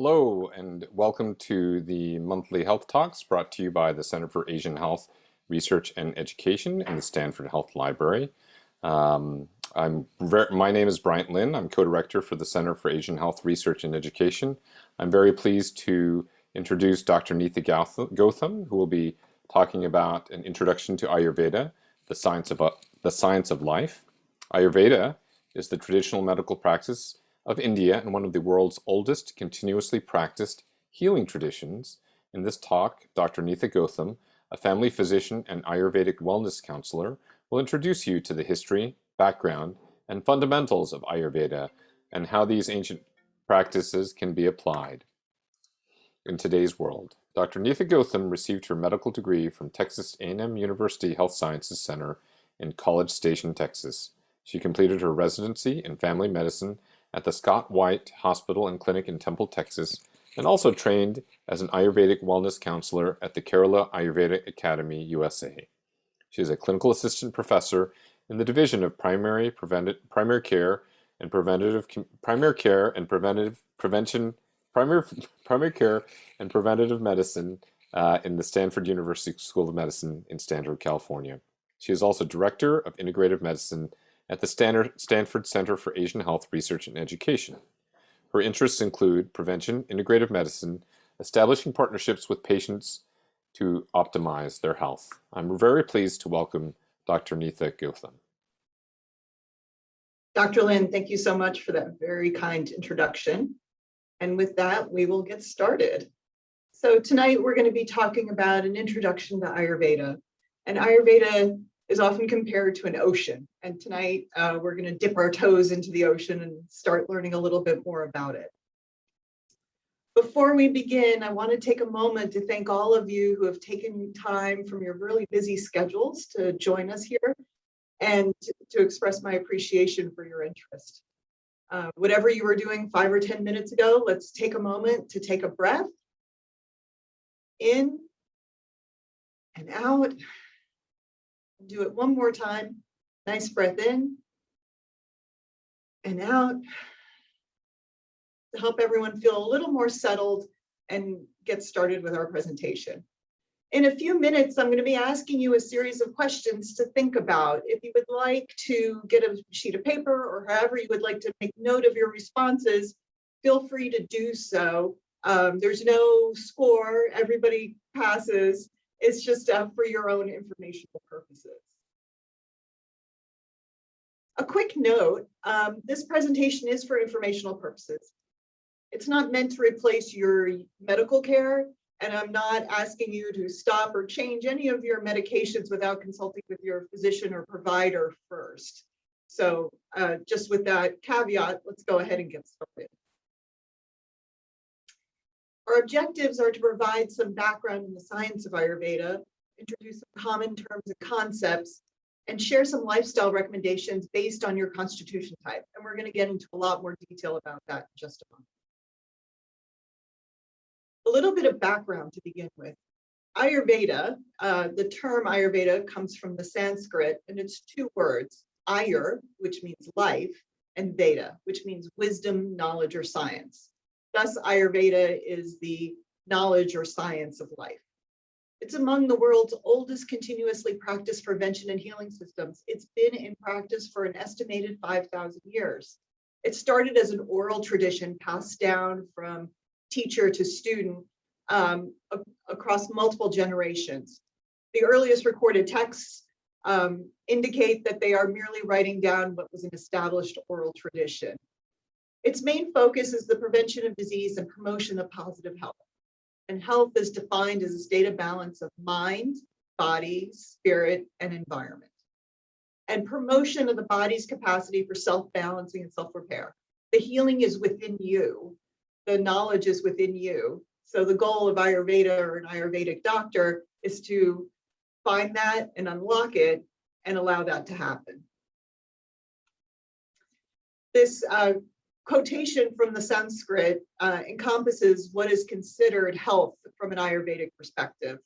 Hello and welcome to the monthly health talks brought to you by the Center for Asian Health Research and Education and the Stanford Health Library. Um, I'm my name is Bryant Lin. I'm co-director for the Center for Asian Health Research and Education. I'm very pleased to introduce Dr. Neetha Gautam, who will be talking about an introduction to Ayurveda, the science of, uh, the science of life. Ayurveda is the traditional medical practice of India and one of the world's oldest continuously practiced healing traditions. In this talk, Dr. Neetha Gautam, a family physician and Ayurvedic wellness counselor, will introduce you to the history, background, and fundamentals of Ayurveda and how these ancient practices can be applied in today's world. Dr. Neetha Gautam received her medical degree from Texas A&M University Health Sciences Center in College Station, Texas. She completed her residency in family medicine at the Scott White Hospital and Clinic in Temple, Texas, and also trained as an Ayurvedic wellness counselor at the Kerala Ayurveda Academy, USA. She is a clinical assistant professor in the Division of Primary, primary Care and Preventative Primary Care and Preventative Prevention Primary Primary Care and Preventative Medicine uh, in the Stanford University School of Medicine in Stanford, California. She is also Director of Integrative Medicine at the Stanford Center for Asian Health Research and Education. Her interests include prevention, integrative medicine, establishing partnerships with patients to optimize their health. I'm very pleased to welcome Dr. Neetha Gautam. Dr. Lin, thank you so much for that very kind introduction. And with that, we will get started. So tonight we're going to be talking about an introduction to Ayurveda. And Ayurveda is often compared to an ocean. And tonight uh, we're going to dip our toes into the ocean and start learning a little bit more about it. Before we begin, I want to take a moment to thank all of you who have taken time from your really busy schedules to join us here and to, express my appreciation for your interest. Uh, whatever you were doing five or 10 minutes ago, let's take a moment to take a breath in and out. Do it one more time. Nice breath in and out to help everyone feel a little more settled and get started with our presentation. In a few minutes, I'm going to be asking you a series of questions to think about. If you would like to get a sheet of paper or however you would like to make note of your responses, feel free to do so. Um, there's no score, everybody passes. It's just uh, for your own informational purposes. A quick note, um, this presentation is for informational purposes. It's not meant to replace your medical care, and I'm not asking you to stop or change any of your medications without consulting with your physician or provider first. So uh, just with that caveat, let's go ahead and get started. Our objectives are to provide some background in the science of Ayurveda, introduce some common terms and concepts, and share some lifestyle recommendations based on your constitution type. And we're going to get into a lot more detail about that in just a moment. A little bit of background to begin with. Ayurveda, uh, the term Ayurveda comes from the Sanskrit and it's two words, Ayur, which means life, and Veda, which means wisdom, knowledge, or science. Thus, Ayurveda is the knowledge or science of life. It's among the world's oldest continuously practiced prevention and healing systems. It's been in practice for an estimated 5,000 years. It started as an oral tradition passed down from teacher to student um, across multiple generations. The earliest recorded texts um, indicate that they are merely writing down what was an established oral tradition. Its main focus is the prevention of disease and promotion of positive health. And health is defined as a state of balance of mind, body, spirit, and environment. And promotion of the body's capacity for self-balancing and self-repair. The healing is within you. The knowledge is within you. So the goal of Ayurveda or an Ayurvedic doctor is to find that and unlock it and allow that to happen. This uh, quotation from the Sanskrit uh, encompasses what is considered health from an Ayurvedic perspective.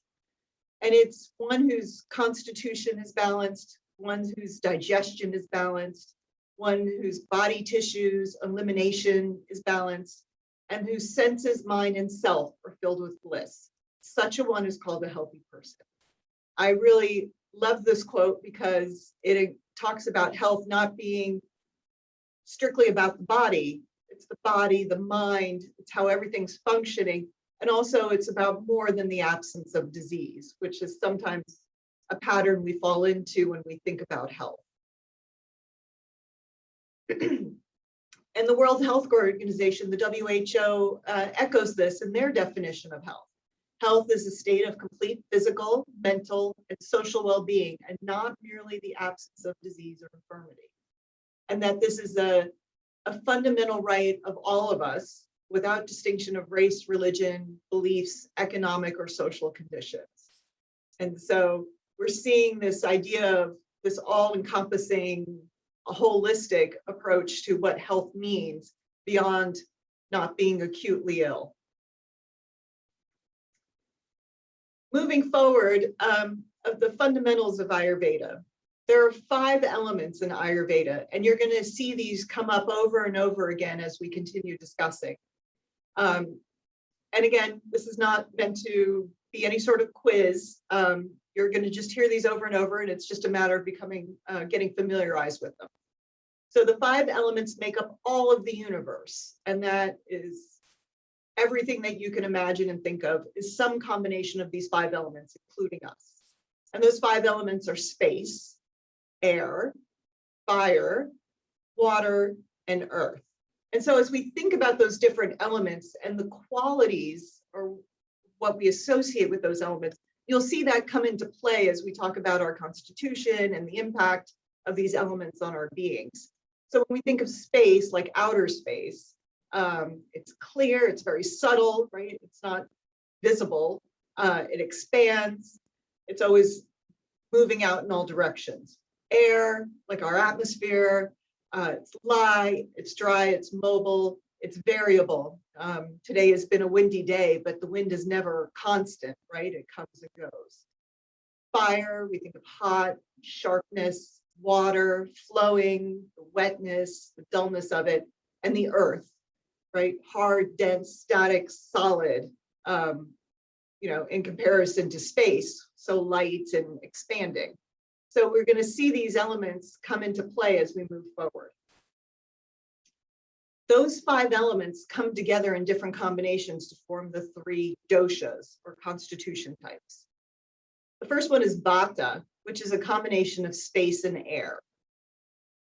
And it's one whose constitution is balanced, one whose digestion is balanced, one whose body tissues elimination is balanced, and whose senses, mind, and self are filled with bliss. Such a one is called a healthy person. I really love this quote because it talks about health not being strictly about the body. It's the body, the mind, it's how everything's functioning. And also it's about more than the absence of disease, which is sometimes a pattern we fall into when we think about health. And the World Health Organization, the WHO, uh, echoes this in their definition of health. Health is a state of complete physical, mental, and social well-being, and not merely the absence of disease or infirmity. And that this is a, a fundamental right of all of us without distinction of race, religion, beliefs, economic or social conditions. And so we're seeing this idea of this all encompassing a holistic approach to what health means beyond not being acutely ill. Moving forward, um, of the fundamentals of Ayurveda, there are five elements in Ayurveda, and you're going to see these come up over and over again as we continue discussing. Um, and again, this is not meant to be any sort of quiz. Um, you're going to just hear these over and over, and it's just a matter of becoming, uh, getting familiarized with them. So the five elements make up all of the universe, and that is everything that you can imagine and think of is some combination of these five elements, including us. And those five elements are space, air, fire, water, and earth. And so as we think about those different elements and the qualities or what we associate with those elements, you'll see that come into play as we talk about our constitution and the impact of these elements on our beings. So when we think of space, like outer space, um, it's clear, it's very subtle, right? It's not visible. Uh, it expands. It's always moving out in all directions. Air, like our atmosphere, uh, it's light, it's dry, it's mobile, it's variable. Um, today has been a windy day, but the wind is never constant, right? It comes and goes. Fire, we think of hot, sharpness, water flowing, the wetness, the dullness of it, and the earth, right? Hard, dense, static, solid, um, you know, in comparison to space, so light and expanding. So we're going to see these elements come into play as we move forward. Those five elements come together in different combinations to form the three doshas or constitution types. The first one is Vata, which is a combination of space and air.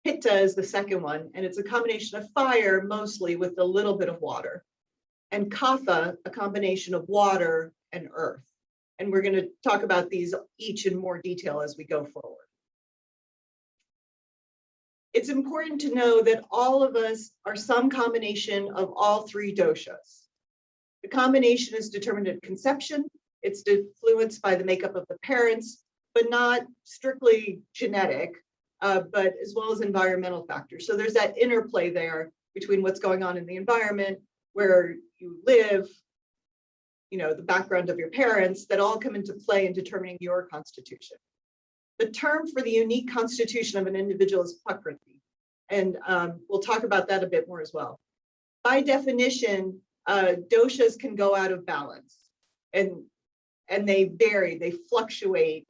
Pitta is the second one, and it's a combination of fire mostly with a little bit of water. And Kapha, a combination of water and earth. And we're going to talk about these each in more detail as we go forward. It's important to know that all of us are some combination of all three doshas. The combination is determined at conception. It's influenced by the makeup of the parents, but not strictly genetic, uh, but as well as environmental factors. So there's that interplay there between what's going on in the environment, where you live, you know, the background of your parents that all come into play in determining your constitution. The term for the unique constitution of an individual is prakriti. And um, we'll talk about that a bit more as well. By definition, uh, doshas can go out of balance and, and they vary, they fluctuate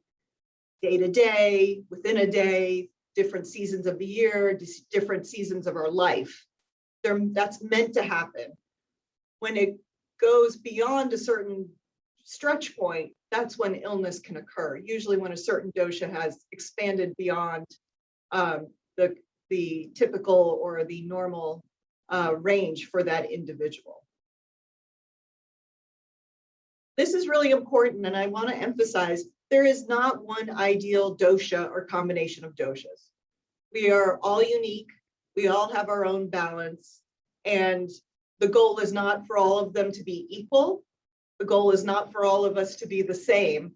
day to day, within a day, different seasons of the year, different seasons of our life. They're, that's meant to happen. When it goes beyond a certain stretch point, that's when illness can occur. Usually when a certain dosha has expanded beyond um, the, the typical or the normal uh, range for that individual. This is really important and I want to emphasize there is not one ideal dosha or combination of doshas. We are all unique. We all have our own balance. And the goal is not for all of them to be equal. The goal is not for all of us to be the same.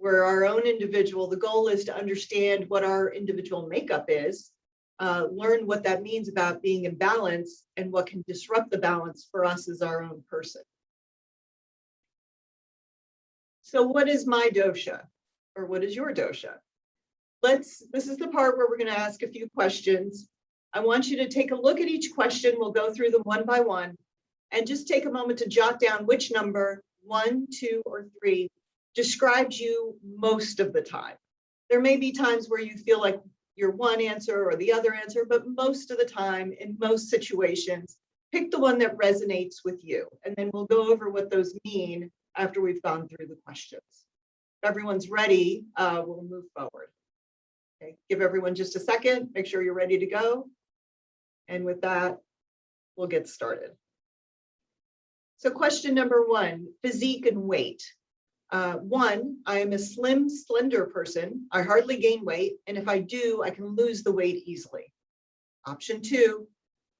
We're our own individual. The goal is to understand what our individual makeup is, uh, learn what that means about being in balance and what can disrupt the balance for us as our own person. So what is my dosha? or what is your dosha? Let's, this is the part where we're going to ask a few questions. I want you to take a look at each question. We'll go through them one by one. And just take a moment to jot down which number, one, two, or three, describes you most of the time. There may be times where you feel like your one answer or the other answer, but most of the time, in most situations, pick the one that resonates with you. And then we'll go over what those mean after we've gone through the questions. If everyone's ready, uh, we'll move forward. Okay, give everyone just a second, make sure you're ready to go. And with that, we'll get started. So question number one, physique and weight. Uh, one, I am a slim, slender person. I hardly gain weight, and if I do, I can lose the weight easily. Option two,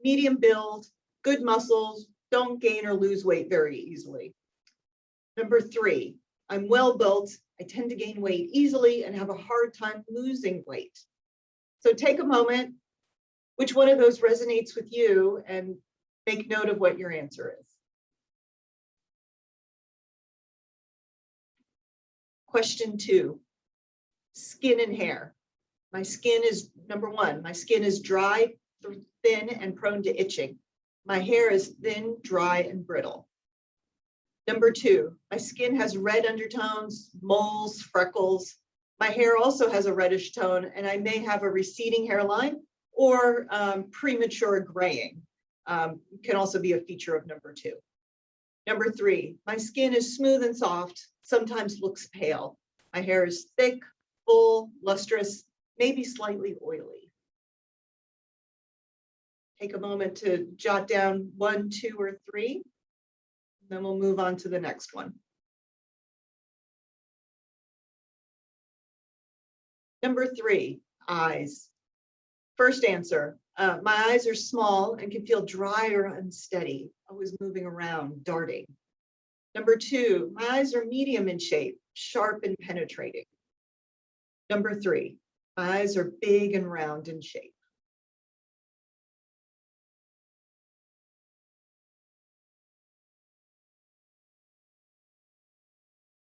medium build, good muscles, don't gain or lose weight very easily. Number three, I'm well built. I tend to gain weight easily and have a hard time losing weight. So take a moment, which one of those resonates with you and make note of what your answer is. Question two, skin and hair. My skin is, number one, my skin is dry, thin, and prone to itching. My hair is thin, dry, and brittle. Number two, my skin has red undertones, moles, freckles. My hair also has a reddish tone, and I may have a receding hairline or um, premature graying. Um, can also be a feature of number two. Number three, my skin is smooth and soft, sometimes looks pale. My hair is thick, full, lustrous, maybe slightly oily. Take a moment to jot down one, two, or three. Then we'll move on to the next one. Number three, eyes. First answer, uh, my eyes are small and can feel dry or unsteady, always moving around, darting. Number two, my eyes are medium in shape, sharp and penetrating. Number three, my eyes are big and round in shape.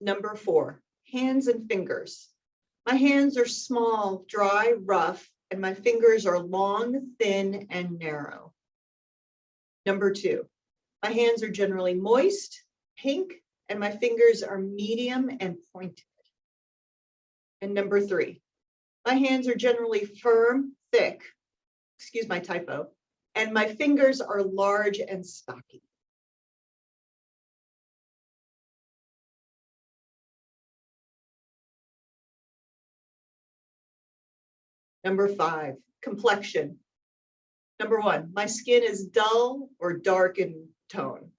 Number four, hands and fingers. My hands are small, dry, rough, and my fingers are long, thin, and narrow. Number two, my hands are generally moist, pink, and my fingers are medium and pointed. And number three, my hands are generally firm, thick, excuse my typo, and my fingers are large and stocky. Number five, complexion. Number one, my skin is dull or dark in tone.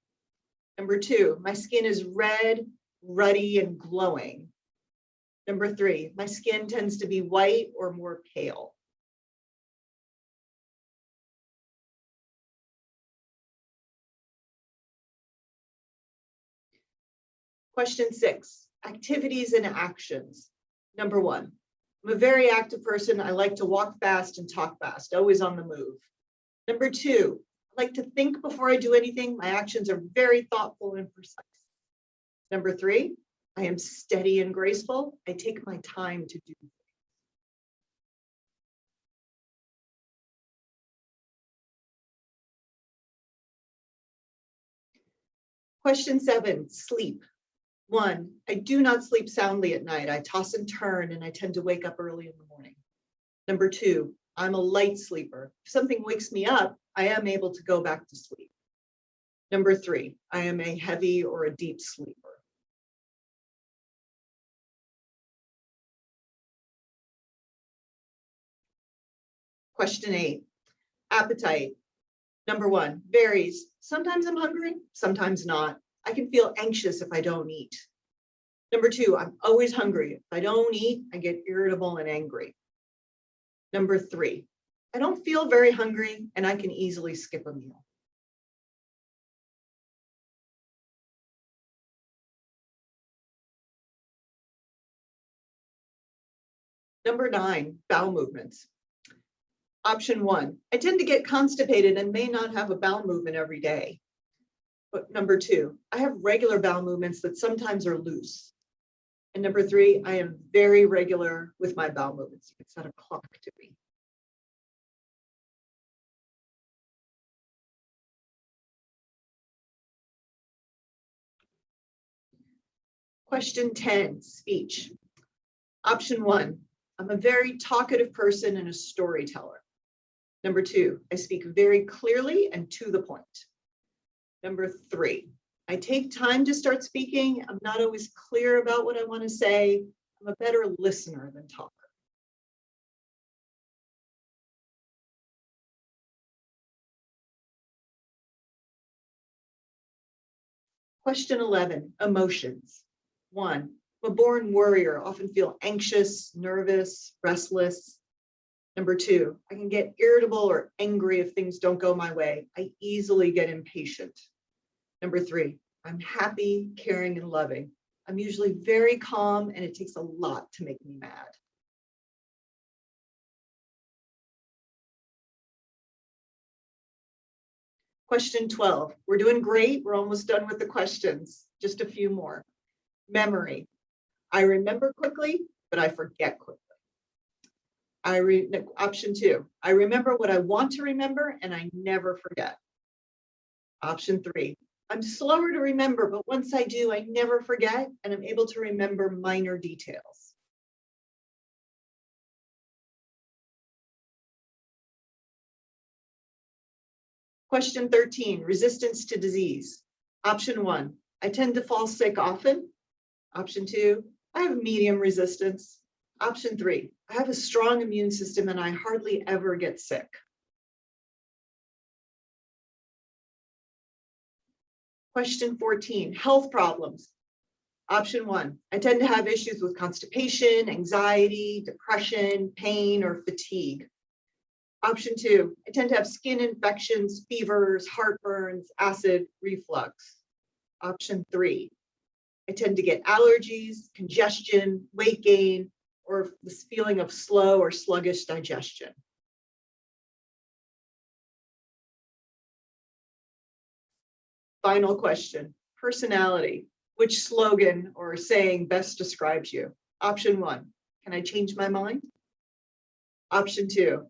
Number two, my skin is red, ruddy, and glowing. Number three, my skin tends to be white or more pale. Question six, activities and actions. Number one, I'm a very active person. I like to walk fast and talk fast, always on the move. Number two, like to think before I do anything. My actions are very thoughtful and precise. Number three, I am steady and graceful. I take my time to do. things. Question seven, sleep. One, I do not sleep soundly at night. I toss and turn and I tend to wake up early in the morning. Number two, I'm a light sleeper. If something wakes me up, I am able to go back to sleep. Number three, I am a heavy or a deep sleeper. Question eight, appetite. Number one, varies. Sometimes I'm hungry, sometimes not. I can feel anxious if I don't eat. Number two, I'm always hungry. If I don't eat, I get irritable and angry. Number three, I don't feel very hungry and I can easily skip a meal. Number nine, bowel movements. Option one, I tend to get constipated and may not have a bowel movement every day. But number two, I have regular bowel movements that sometimes are loose. And number three, I am very regular with my bowel movements. You can set a clock to me. Question 10, speech. Option one, I'm a very talkative person and a storyteller. Number two, I speak very clearly and to the point. Number three, I take time to start speaking. I'm not always clear about what I want to say. I'm a better listener than talker. Question 11, emotions. One, I'm a born worrier, often feel anxious, nervous, restless. Number two, I can get irritable or angry if things don't go my way. I easily get impatient. Number three, I'm happy, caring, and loving. I'm usually very calm and it takes a lot to make me mad. Question 12. We're doing great. We're almost done with the questions. Just a few more. Memory. I remember quickly, but I forget quickly. I re, option two, I remember what I want to remember and I never forget. Option three, I'm slower to remember, but once I do, I never forget and I'm able to remember minor details. Question 13, resistance to disease. Option one, I tend to fall sick often. Option two, I have medium resistance. Option three, I have a strong immune system and I hardly ever get sick. Question 14, health problems. Option one, I tend to have issues with constipation, anxiety, depression, pain, or fatigue. Option two, I tend to have skin infections, fevers, heartburns, acid reflux. Option three, I tend to get allergies, congestion, weight gain, or this feeling of slow or sluggish digestion. Final question, personality. Which slogan or saying best describes you? Option one, can I change my mind? Option two,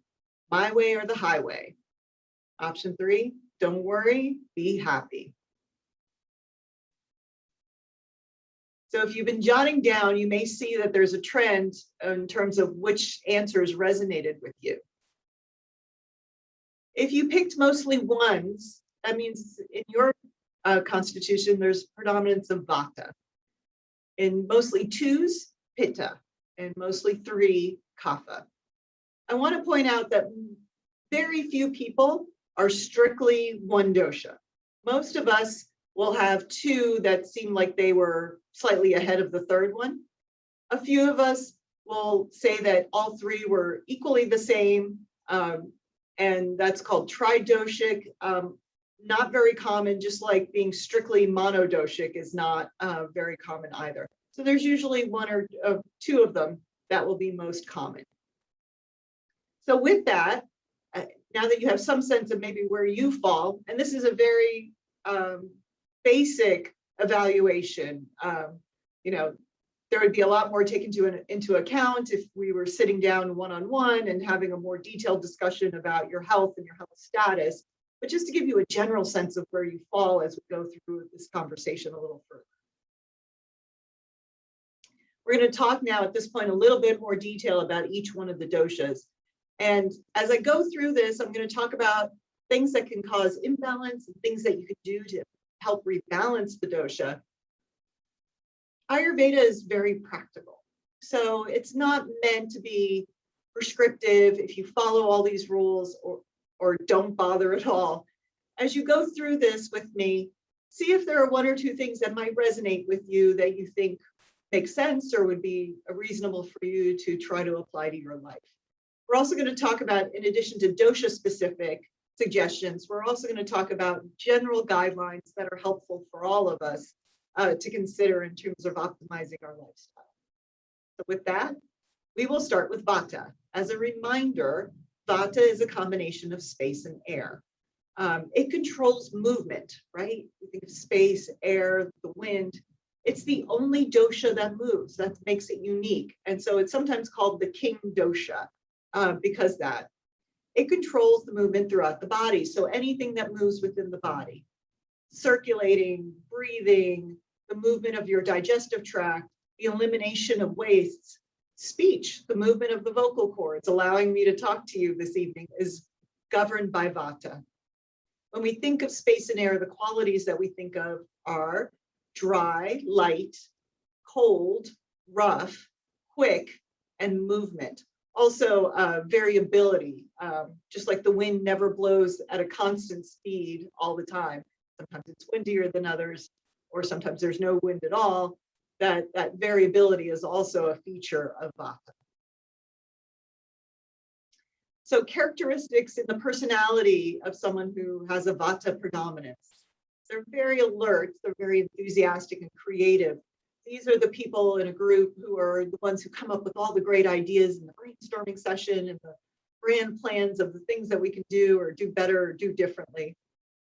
my way or the highway. Option three, don't worry, be happy. So if you've been jotting down, you may see that there's a trend in terms of which answers resonated with you. If you picked mostly ones, that means in your uh, constitution, there's predominance of vata. In mostly twos, pitta, and mostly three, kapha. I want to point out that very few people are strictly one dosha. Most of us will have two that seem like they were slightly ahead of the third one. A few of us will say that all three were equally the same, um, and that's called tridoshic. Um, not very common, just like being strictly monodoshic is not uh, very common either. So there's usually one or uh, two of them that will be most common. So with that, uh, now that you have some sense of maybe where you fall, and this is a very um, basic evaluation. Um, you know, there would be a lot more taken to an, into account if we were sitting down one-on-one -on -one and having a more detailed discussion about your health and your health status. But just to give you a general sense of where you fall as we go through this conversation a little further. We're going to talk now at this point a little bit more detail about each one of the doshas. And as I go through this, I'm going to talk about things that can cause imbalance and things that you can do to help rebalance the dosha. Ayurveda is very practical. So it's not meant to be prescriptive if you follow all these rules or, or don't bother at all. As you go through this with me, see if there are one or two things that might resonate with you that you think make sense or would be reasonable for you to try to apply to your life. We're also going to talk about, in addition to dosha specific, suggestions. We're also going to talk about general guidelines that are helpful for all of us uh, to consider in terms of optimizing our lifestyle. So with that, we will start with Vata. As a reminder, Vata is a combination of space and air. Um, it controls movement, right? You think of space, air, the wind. It's the only dosha that moves. That makes it unique. And so it's sometimes called the king dosha uh, because that it controls the movement throughout the body. So anything that moves within the body, circulating, breathing, the movement of your digestive tract, the elimination of wastes, speech, the movement of the vocal cords, allowing me to talk to you this evening is governed by Vata. When we think of space and air, the qualities that we think of are dry, light, cold, rough, quick, and movement. Also, uh, variability, um, just like the wind never blows at a constant speed all the time. Sometimes it's windier than others, or sometimes there's no wind at all. That, that variability is also a feature of Vata. So characteristics in the personality of someone who has a Vata predominance. They're very alert, they're very enthusiastic and creative. These are the people in a group who are the ones who come up with all the great ideas in the brainstorming session and the grand plans of the things that we can do or do better or do differently.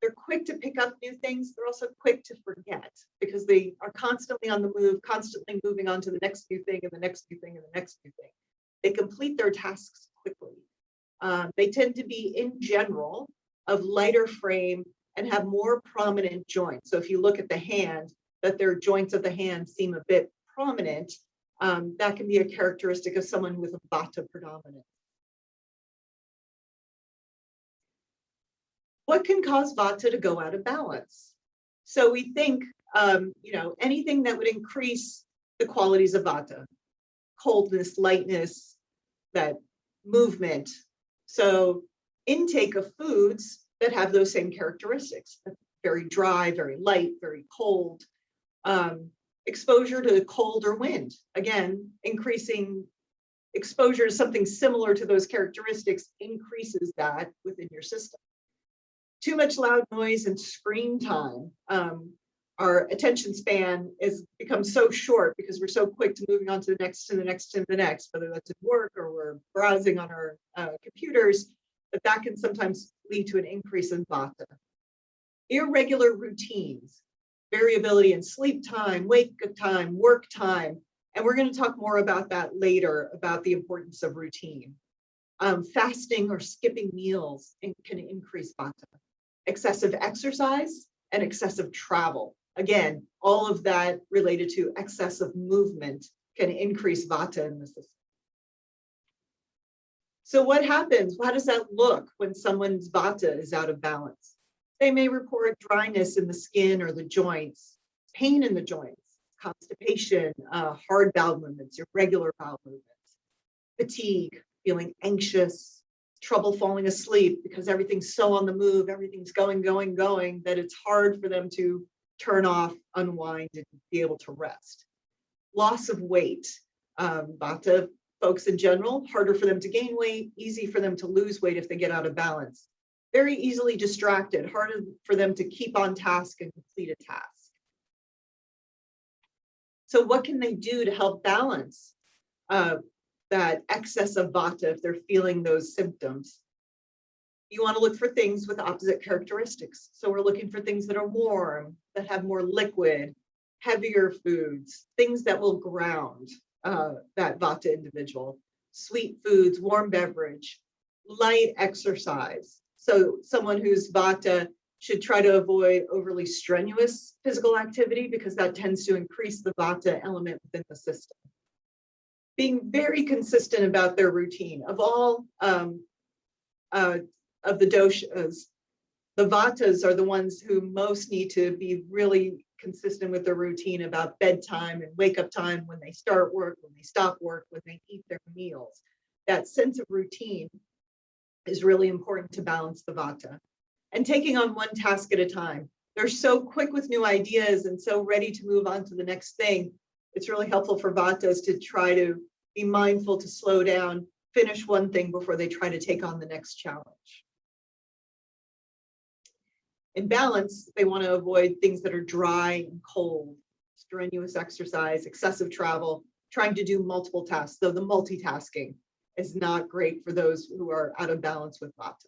They're quick to pick up new things. They're also quick to forget because they are constantly on the move, constantly moving on to the next new thing and the next new thing and the next new thing. They complete their tasks quickly. Um, they tend to be in general of lighter frame and have more prominent joints. So if you look at the hand, that their joints of the hand seem a bit prominent, um, that can be a characteristic of someone with a Vata predominance. What can cause Vata to go out of balance? So we think, um, you know, anything that would increase the qualities of Vata, coldness, lightness, that movement. So intake of foods that have those same characteristics, very dry, very light, very cold, um, exposure to cold or wind, again, increasing exposure to something similar to those characteristics increases that within your system. Too much loud noise and screen time. Um, our attention span has become so short because we're so quick to moving on to the next, to the next, to the next, whether that's at work or we're browsing on our uh, computers, that that can sometimes lead to an increase in vata. Irregular routines variability in sleep time, wake time, work time. And we're going to talk more about that later, about the importance of routine. Um, fasting or skipping meals can increase vata. Excessive exercise and excessive travel. Again, all of that related to excessive movement can increase vata in the system. So what happens? How does that look when someone's vata is out of balance? They may report dryness in the skin or the joints, pain in the joints, constipation, uh, hard bowel movements, irregular bowel movements, fatigue, feeling anxious, trouble falling asleep because everything's so on the move, everything's going, going, going, that it's hard for them to turn off, unwind, and be able to rest. Loss of weight. Um, Vata folks in general, harder for them to gain weight, easy for them to lose weight if they get out of balance very easily distracted, harder for them to keep on task and complete a task. So what can they do to help balance uh, that excess of vata if they're feeling those symptoms? You want to look for things with opposite characteristics. So we're looking for things that are warm, that have more liquid, heavier foods, things that will ground uh, that vata individual, sweet foods, warm beverage, light exercise, so someone who's Vata should try to avoid overly strenuous physical activity because that tends to increase the Vata element within the system. Being very consistent about their routine. Of all um, uh, of the doshas, the Vatas are the ones who most need to be really consistent with their routine about bedtime and wake up time when they start work, when they stop work, when they eat their meals. That sense of routine is really important to balance the vata and taking on one task at a time. They're so quick with new ideas and so ready to move on to the next thing. It's really helpful for vatas to try to be mindful to slow down, finish one thing before they try to take on the next challenge. In balance, they want to avoid things that are dry and cold, strenuous exercise, excessive travel, trying to do multiple tasks. though the multitasking, is not great for those who are out of balance with Vata.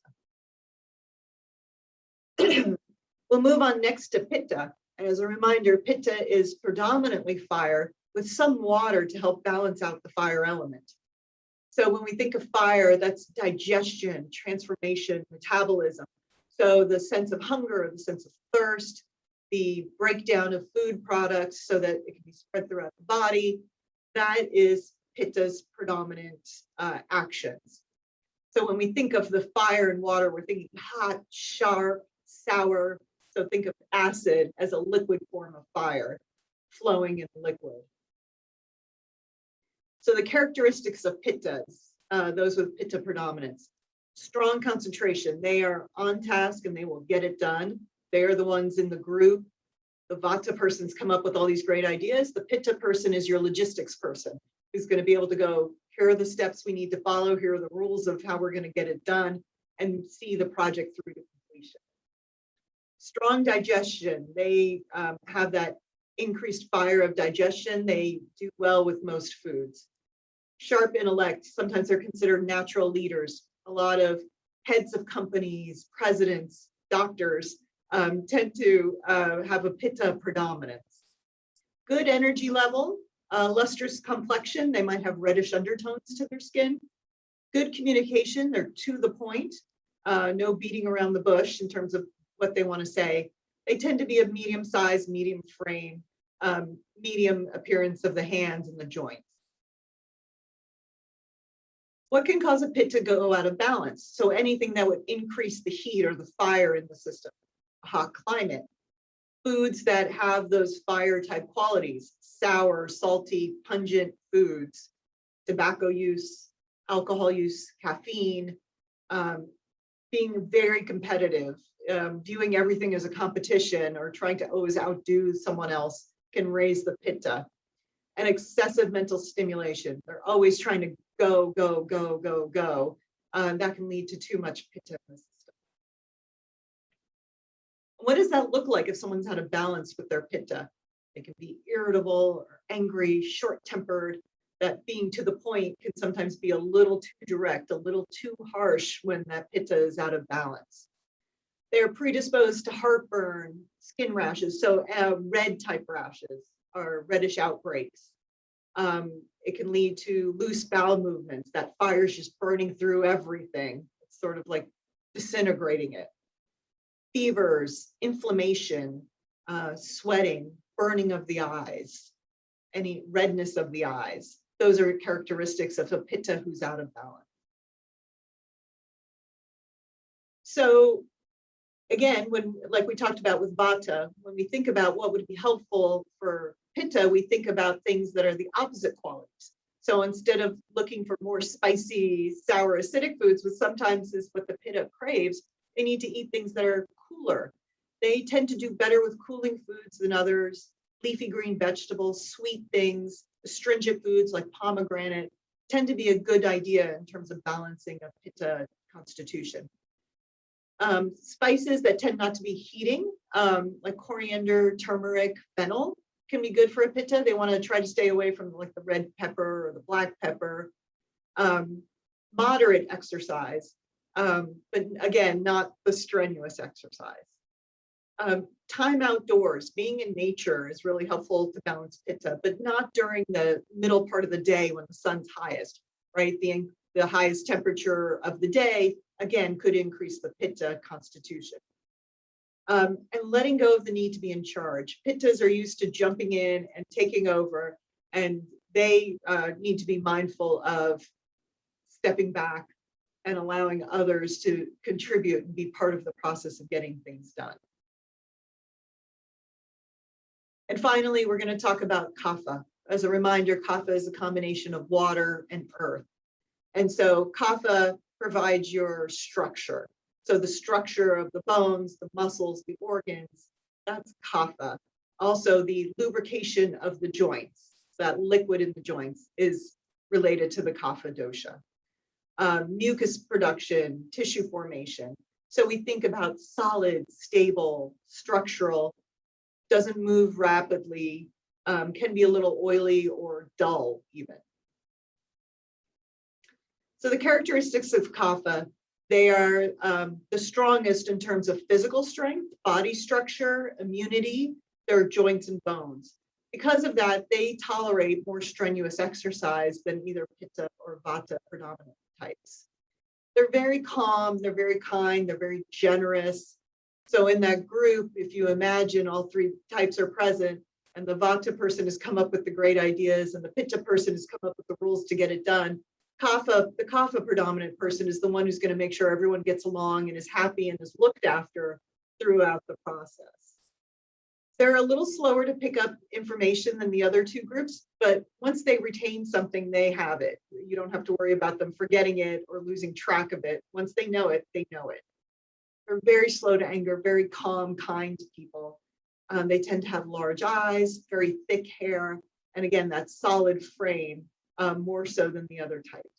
we'll move on next to Pitta. And as a reminder, Pitta is predominantly fire with some water to help balance out the fire element. So when we think of fire, that's digestion, transformation, metabolism. So the sense of hunger, the sense of thirst, the breakdown of food products so that it can be spread throughout the body. That is Pitta's predominant uh, actions. So when we think of the fire and water, we're thinking hot, sharp, sour. So think of acid as a liquid form of fire flowing in liquid. So the characteristics of pittas, uh, those with pitta predominance, strong concentration. They are on task and they will get it done. They are the ones in the group. The vata persons come up with all these great ideas. The pitta person is your logistics person who's going to be able to go, here are the steps we need to follow. Here are the rules of how we're going to get it done and see the project through to completion. Strong digestion. They um, have that increased fire of digestion. They do well with most foods. Sharp intellect. Sometimes they're considered natural leaders. A lot of heads of companies, presidents, doctors um, tend to uh, have a pitta predominance. Good energy level, uh, lustrous complexion, they might have reddish undertones to their skin. Good communication, they're to the point, uh, no beating around the bush in terms of what they want to say. They tend to be a medium size, medium frame, um, medium appearance of the hands and the joints. What can cause a pitta go out of balance? So anything that would increase the heat or the fire in the system, hot climate, foods that have those fire type qualities, sour, salty, pungent foods, tobacco use, alcohol use, caffeine, um, being very competitive, um, viewing everything as a competition or trying to always outdo someone else can raise the pitta. And excessive mental stimulation. They're always trying to go, go, go, go, go. Uh, that can lead to too much pitta in the system. What does that look like if someone's out of balance with their pitta? They can be irritable or angry, short-tempered. That being to the point can sometimes be a little too direct, a little too harsh when that pitta is out of balance. They're predisposed to heartburn, skin rashes, so uh, red type rashes or reddish outbreaks. Um, it can lead to loose bowel movements. That fire is just burning through everything. It's sort of like disintegrating it. Fevers, inflammation, uh, sweating, burning of the eyes, any redness of the eyes. Those are characteristics of a pitta who's out of balance. So again, when like we talked about with Vata, when we think about what would be helpful for Pitta, we think about things that are the opposite qualities. So instead of looking for more spicy, sour, acidic foods, which sometimes is what the Pitta craves, they need to eat things that are cooler. They tend to do better with cooling foods than others, leafy green vegetables, sweet things, astringent foods like pomegranate tend to be a good idea in terms of balancing a Pitta constitution. Um, spices that tend not to be heating, um, like coriander, turmeric, fennel, can be good for a pitta. They want to try to stay away from like the red pepper or the black pepper. Um, moderate exercise, um, but again, not the strenuous exercise. Um, time outdoors, being in nature is really helpful to balance pitta, but not during the middle part of the day when the sun's highest, right? The, the highest temperature of the day, again, could increase the pitta constitution um, and letting go of the need to be in charge. Pittas are used to jumping in and taking over, and they uh, need to be mindful of stepping back and allowing others to contribute and be part of the process of getting things done. And finally, we're going to talk about kapha. As a reminder, kapha is a combination of water and earth. And so kapha provides your structure. So the structure of the bones, the muscles, the organs, that's kapha. Also the lubrication of the joints, that liquid in the joints is related to the kapha dosha. Um, mucus production, tissue formation. So we think about solid, stable, structural, doesn't move rapidly, um, can be a little oily or dull even. So the characteristics of kapha they are um, the strongest in terms of physical strength, body structure, immunity, their joints and bones. Because of that, they tolerate more strenuous exercise than either Pitta or Vata predominant types. They're very calm, they're very kind, they're very generous. So in that group, if you imagine all three types are present and the Vata person has come up with the great ideas and the Pitta person has come up with the rules to get it done, The Kapha predominant person is the one who's going to make sure everyone gets along and is happy and is looked after throughout the process. They're a little slower to pick up information than the other two groups, but once they retain something, they have it. You don't have to worry about them forgetting it or losing track of it. Once they know it, they know it. They're very slow to anger, very calm, kind people. Um, they tend to have large eyes, very thick hair, and again, that solid frame, um, more so than the other types.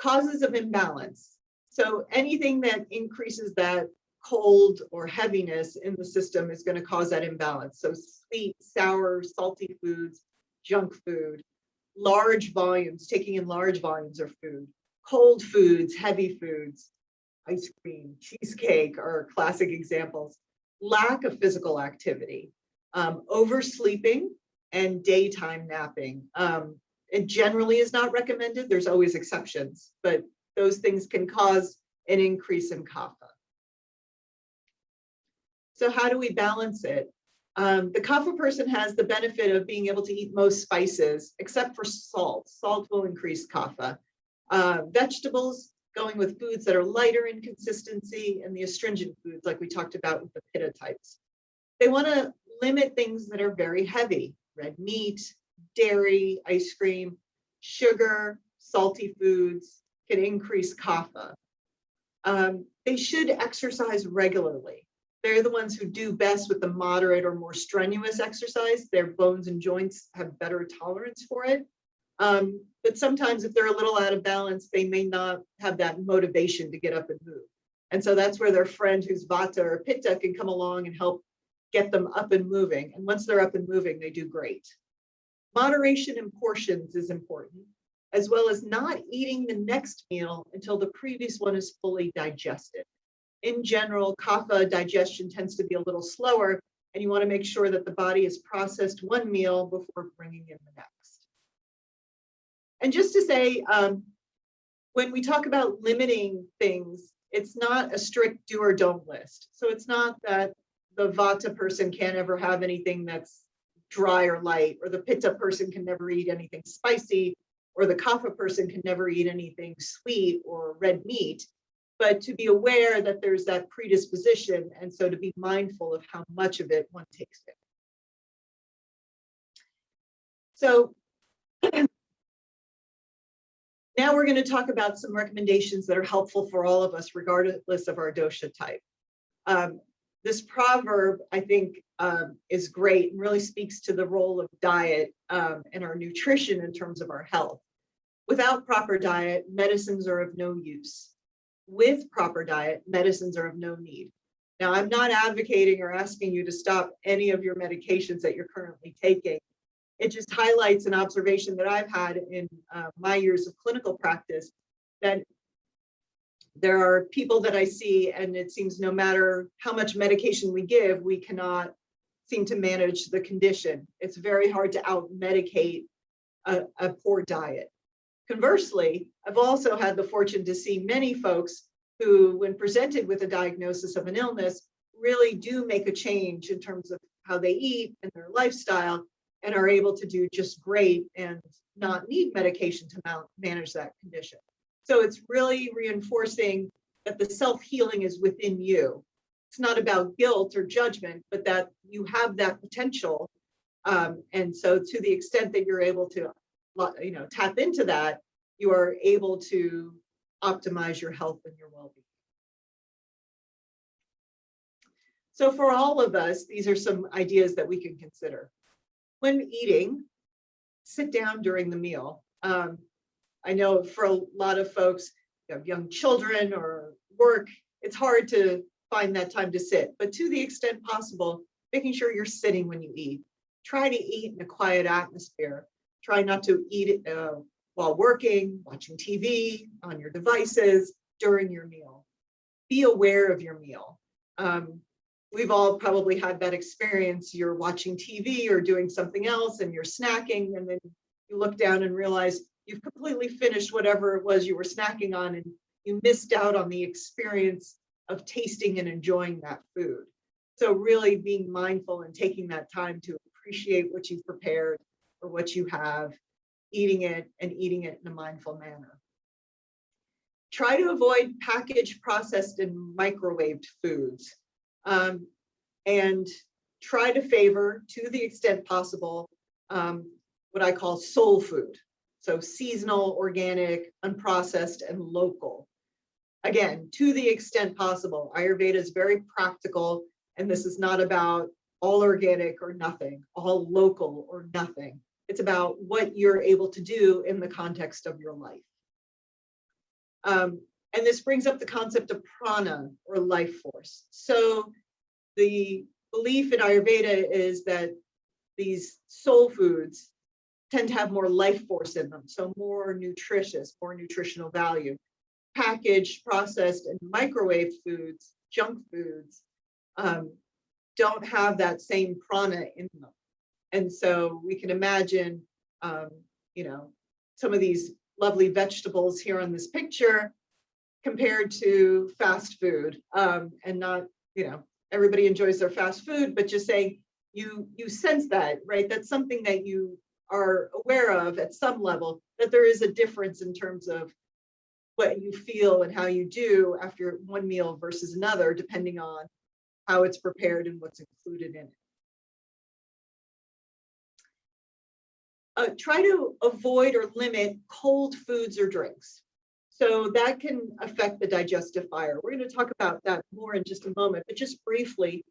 Causes of imbalance. So anything that increases that cold or heaviness in the system is going to cause that imbalance. So sweet, sour, salty foods, junk food, large volumes, taking in large volumes of food, cold foods, heavy foods, ice cream, cheesecake are classic examples. Lack of physical activity, um, oversleeping, and daytime napping. Um, it generally is not recommended. There's always exceptions, but those things can cause an increase in kapha. So how do we balance it? Um, the kapha person has the benefit of being able to eat most spices, except for salt. Salt will increase kapha. Uh, vegetables, going with foods that are lighter in consistency, and the astringent foods like we talked about with the pitta types. They want to limit things that are very heavy, red meat, dairy, ice cream, sugar, salty foods can increase kapha. Um, they should exercise regularly. They're the ones who do best with the moderate or more strenuous exercise. Their bones and joints have better tolerance for it. Um, but sometimes if they're a little out of balance, they may not have that motivation to get up and move. And so that's where their friend who's Vata or Pitta can come along and help get them up and moving. And once they're up and moving, they do great. Moderation in portions is important, as well as not eating the next meal until the previous one is fully digested. In general, kapha digestion tends to be a little slower, and you want to make sure that the body has processed one meal before bringing in the next. And just to say, um, when we talk about limiting things, it's not a strict do or don't list. So it's not that the vata person can't ever have anything that's dry or light, or the pitta person can never eat anything spicy, or the kapha person can never eat anything sweet or red meat, but to be aware that there's that predisposition, and so to be mindful of how much of it one takes in. So now we're going to talk about some recommendations that are helpful for all of us, regardless of our dosha type. Um, this proverb, I think, um, is great and really speaks to the role of diet um, and our nutrition in terms of our health. Without proper diet, medicines are of no use. With proper diet, medicines are of no need. Now, I'm not advocating or asking you to stop any of your medications that you're currently taking. It just highlights an observation that I've had in uh, my years of clinical practice that there are people that I see and it seems no matter how much medication we give, we cannot seem to manage the condition. It's very hard to out medicate a, a poor diet. Conversely, I've also had the fortune to see many folks who, when presented with a diagnosis of an illness, really do make a change in terms of how they eat and their lifestyle and are able to do just great and not need medication to manage that condition. So it's really reinforcing that the self-healing is within you. It's not about guilt or judgment, but that you have that potential. Um, and so to the extent that you're able to, you know, tap into that, you are able to optimize your health and your well-being. So for all of us, these are some ideas that we can consider. When eating, sit down during the meal. Um, I know for a lot of folks, you have young children or work, it's hard to find that time to sit, but to the extent possible, making sure you're sitting when you eat. Try to eat in a quiet atmosphere. Try not to eat uh, while working, watching TV, on your devices, during your meal. Be aware of your meal. Um, we've all probably had that experience. You're watching TV or doing something else and you're snacking and then you look down and realize you've completely finished whatever it was you were snacking on and you missed out on the experience of tasting and enjoying that food. So really being mindful and taking that time to appreciate what you've prepared or what you have, eating it and eating it in a mindful manner. Try to avoid packaged, processed, and microwaved foods. Um, and try to favor, to the extent possible, um, what I call soul food. So seasonal, organic, unprocessed, and local. Again, to the extent possible, Ayurveda is very practical, and this is not about all organic or nothing, all local or nothing. It's about what you're able to do in the context of your life. Um, and this brings up the concept of prana or life force. So the belief in Ayurveda is that these soul foods tend to have more life force in them, so more nutritious, more nutritional value. Packaged, processed, and microwave foods, junk foods, um, don't have that same prana in them. And so we can imagine, um, you know, some of these lovely vegetables here on this picture compared to fast food um, and not, you know, everybody enjoys their fast food, but just saying you you sense that, right? That's something that you are aware of at some level, that there is a difference in terms of what you feel and how you do after one meal versus another, depending on how it's prepared and what's included in it. Uh, try to avoid or limit cold foods or drinks. So that can affect the digestive fire. We're going to talk about that more in just a moment, but just briefly,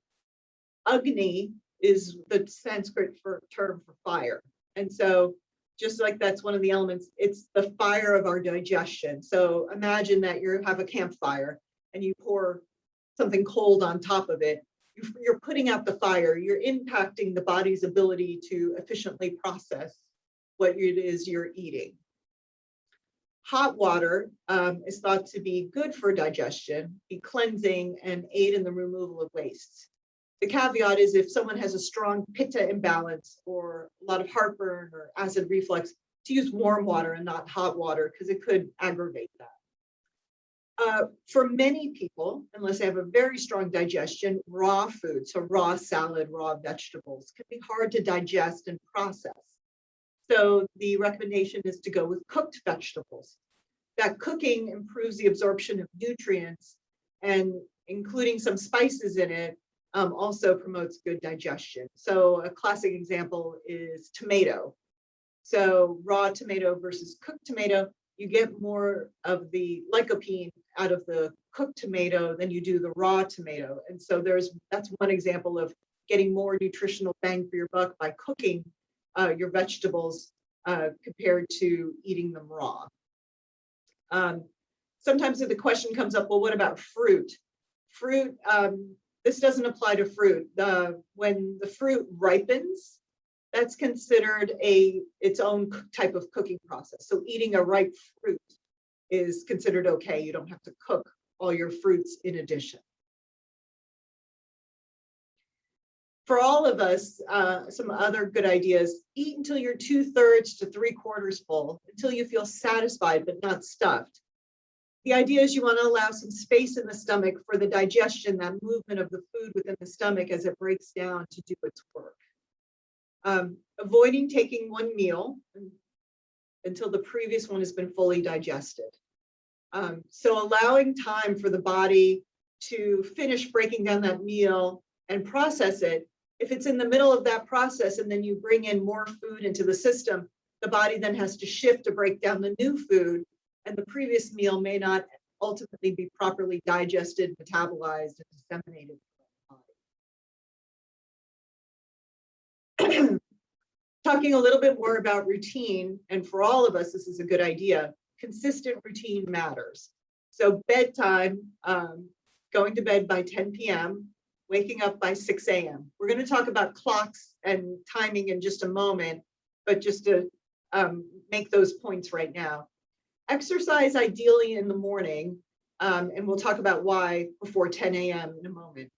Agni is the Sanskrit for term for fire. And so just like that's one of the elements, it's the fire of our digestion. So imagine that you have a campfire and you pour something cold on top of it. You're putting out the fire, you're impacting the body's ability to efficiently process what it is you're eating. Hot water um, is thought to be good for digestion, be cleansing, and aid in the removal of wastes. The caveat is if someone has a strong pitta imbalance or a lot of heartburn or acid reflux, to use warm water and not hot water because it could aggravate that. Uh, for many people, unless they have a very strong digestion, raw food, so raw salad, raw vegetables, can be hard to digest and process. So the recommendation is to go with cooked vegetables. That cooking improves the absorption of nutrients and including some spices in it um, also promotes good digestion. So a classic example is tomato. So raw tomato versus cooked tomato, you get more of the lycopene out of the cooked tomato than you do the raw tomato. And so there's that's one example of getting more nutritional bang for your buck by cooking uh, your vegetables uh, compared to eating them raw. Um, sometimes the question comes up, well, what about fruit? Fruit, um, this doesn't apply to fruit. The, when the fruit ripens, that's considered a its own type of cooking process. So eating a ripe fruit is considered okay. You don't have to cook all your fruits in addition. For all of us, uh, some other good ideas, eat until you're two thirds to three quarters full, until you feel satisfied but not stuffed. The idea is you want to allow some space in the stomach for the digestion, that movement of the food within the stomach as it breaks down to do its work. Um, avoiding taking one meal until the previous one has been fully digested. Um, so allowing time for the body to finish breaking down that meal and process it. If it's in the middle of that process and then you bring in more food into the system, the body then has to shift to break down the new food and the previous meal may not ultimately be properly digested, metabolized, and disseminated. Talking a little bit more about routine, and for all of us, this is a good idea. Consistent routine matters. So bedtime, um, going to bed by 10 p.m., waking up by 6 a.m. We're going to talk about clocks and timing in just a moment, but just to um, make those points right now. Exercise ideally in the morning, um, and we'll talk about why before 10 a.m. in a moment.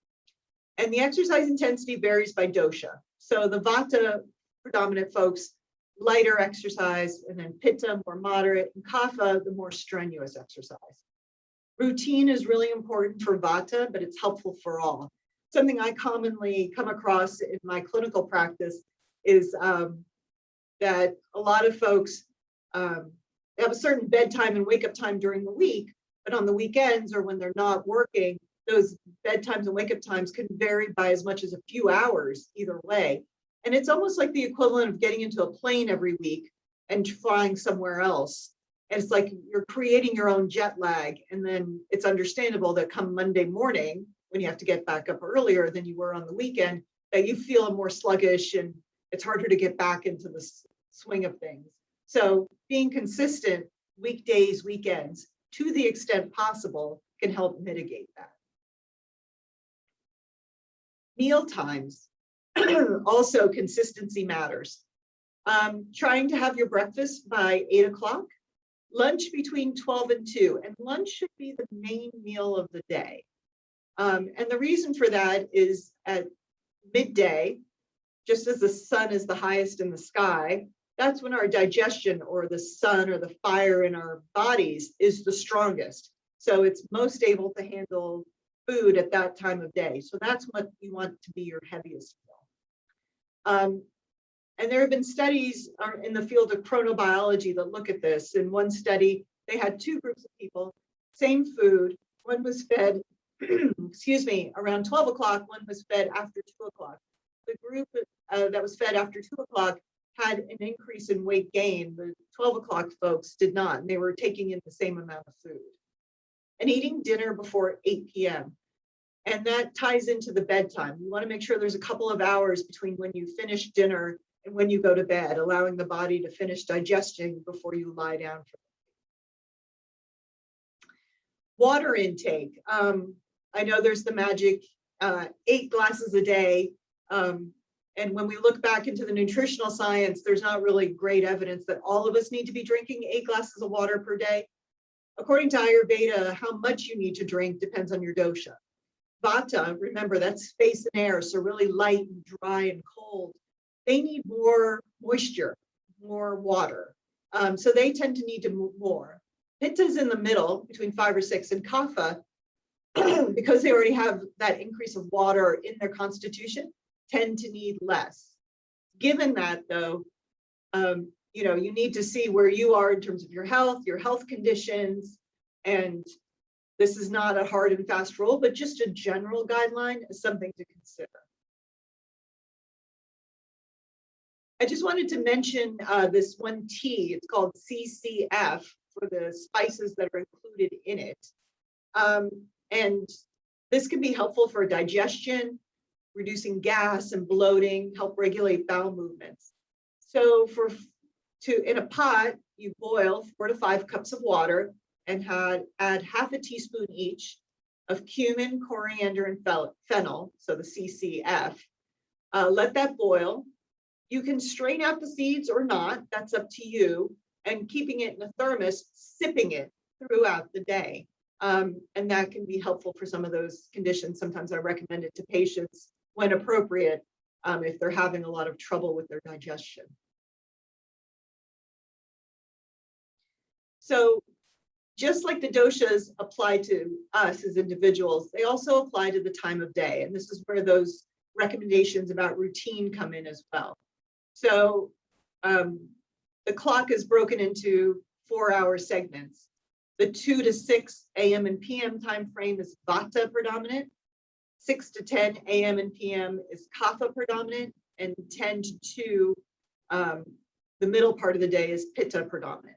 And the exercise intensity varies by dosha. So the Vata predominant folks, lighter exercise, and then Pitta more moderate, and Kapha the more strenuous exercise. Routine is really important for Vata, but it's helpful for all. Something I commonly come across in my clinical practice is um, that a lot of folks um, have a certain bedtime and wake up time during the week, but on the weekends or when they're not working, those bedtimes and wake up times can vary by as much as a few hours either way. And it's almost like the equivalent of getting into a plane every week and flying somewhere else. And it's like you're creating your own jet lag. And then it's understandable that come Monday morning, when you have to get back up earlier than you were on the weekend, that you feel more sluggish and it's harder to get back into the swing of things. So being consistent weekdays, weekends, to the extent possible, can help mitigate that. Meal times, also consistency matters. Um, trying to have your breakfast by eight o'clock, lunch between 12 and 2, and lunch should be the main meal of the day. Um, and the reason for that is at midday, just as the sun is the highest in the sky, that's when our digestion or the sun or the fire in our bodies is the strongest. So it's most able to handle food at that time of day. So that's what you want to be your heaviest meal. Um, and there have been studies uh, in the field of chronobiology that look at this. In one study, they had two groups of people, same food. One was fed, excuse me, around 12 o'clock, one was fed after two o'clock. The group uh, that was fed after two o'clock had an increase in weight gain. The 12 o'clock folks did not, and they were taking in the same amount of food. And eating dinner before 8 p.m. And that ties into the bedtime. You want to make sure there's a couple of hours between when you finish dinner and when you go to bed, allowing the body to finish digesting before you lie down. Water intake. Um, I know there's the magic uh, eight glasses a day. Um, and when we look back into the nutritional science, there's not really great evidence that all of us need to be drinking eight glasses of water per day. According to Ayurveda, how much you need to drink depends on your dosha. Vata, remember that's space and air, so really light and dry and cold. They need more moisture, more water. Um, so they tend to need to move more. Pitta is in the middle between five or six and Kapha, because they already have that increase of water in their constitution, tend to need less. Given that though, um, you know, you need to see where you are in terms of your health, your health conditions, and this is not a hard and fast rule, but just a general guideline is something to consider. I just wanted to mention uh, this one tea. It's called CCF for the spices that are included in it. Um, and this can be helpful for digestion, reducing gas and bloating, help regulate bowel movements. So for to in a pot, you boil four to five cups of water and had, add half a teaspoon each of cumin, coriander, and fennel, so the CCF. Uh, let that boil. You can strain out the seeds or not, that's up to you, and keeping it in a thermos, sipping it throughout the day. Um, and that can be helpful for some of those conditions. Sometimes I recommend it to patients when appropriate um, if they're having a lot of trouble with their digestion. So just like the doshas apply to us as individuals, they also apply to the time of day. And this is where those recommendations about routine come in as well. So um, the clock is broken into four hour segments. The 2 to 6 a.m. and p.m. time frame is Vata predominant. 6 to 10 a.m. and p.m. is Kapha predominant. And 10 to 2, um, the middle part of the day is Pitta predominant.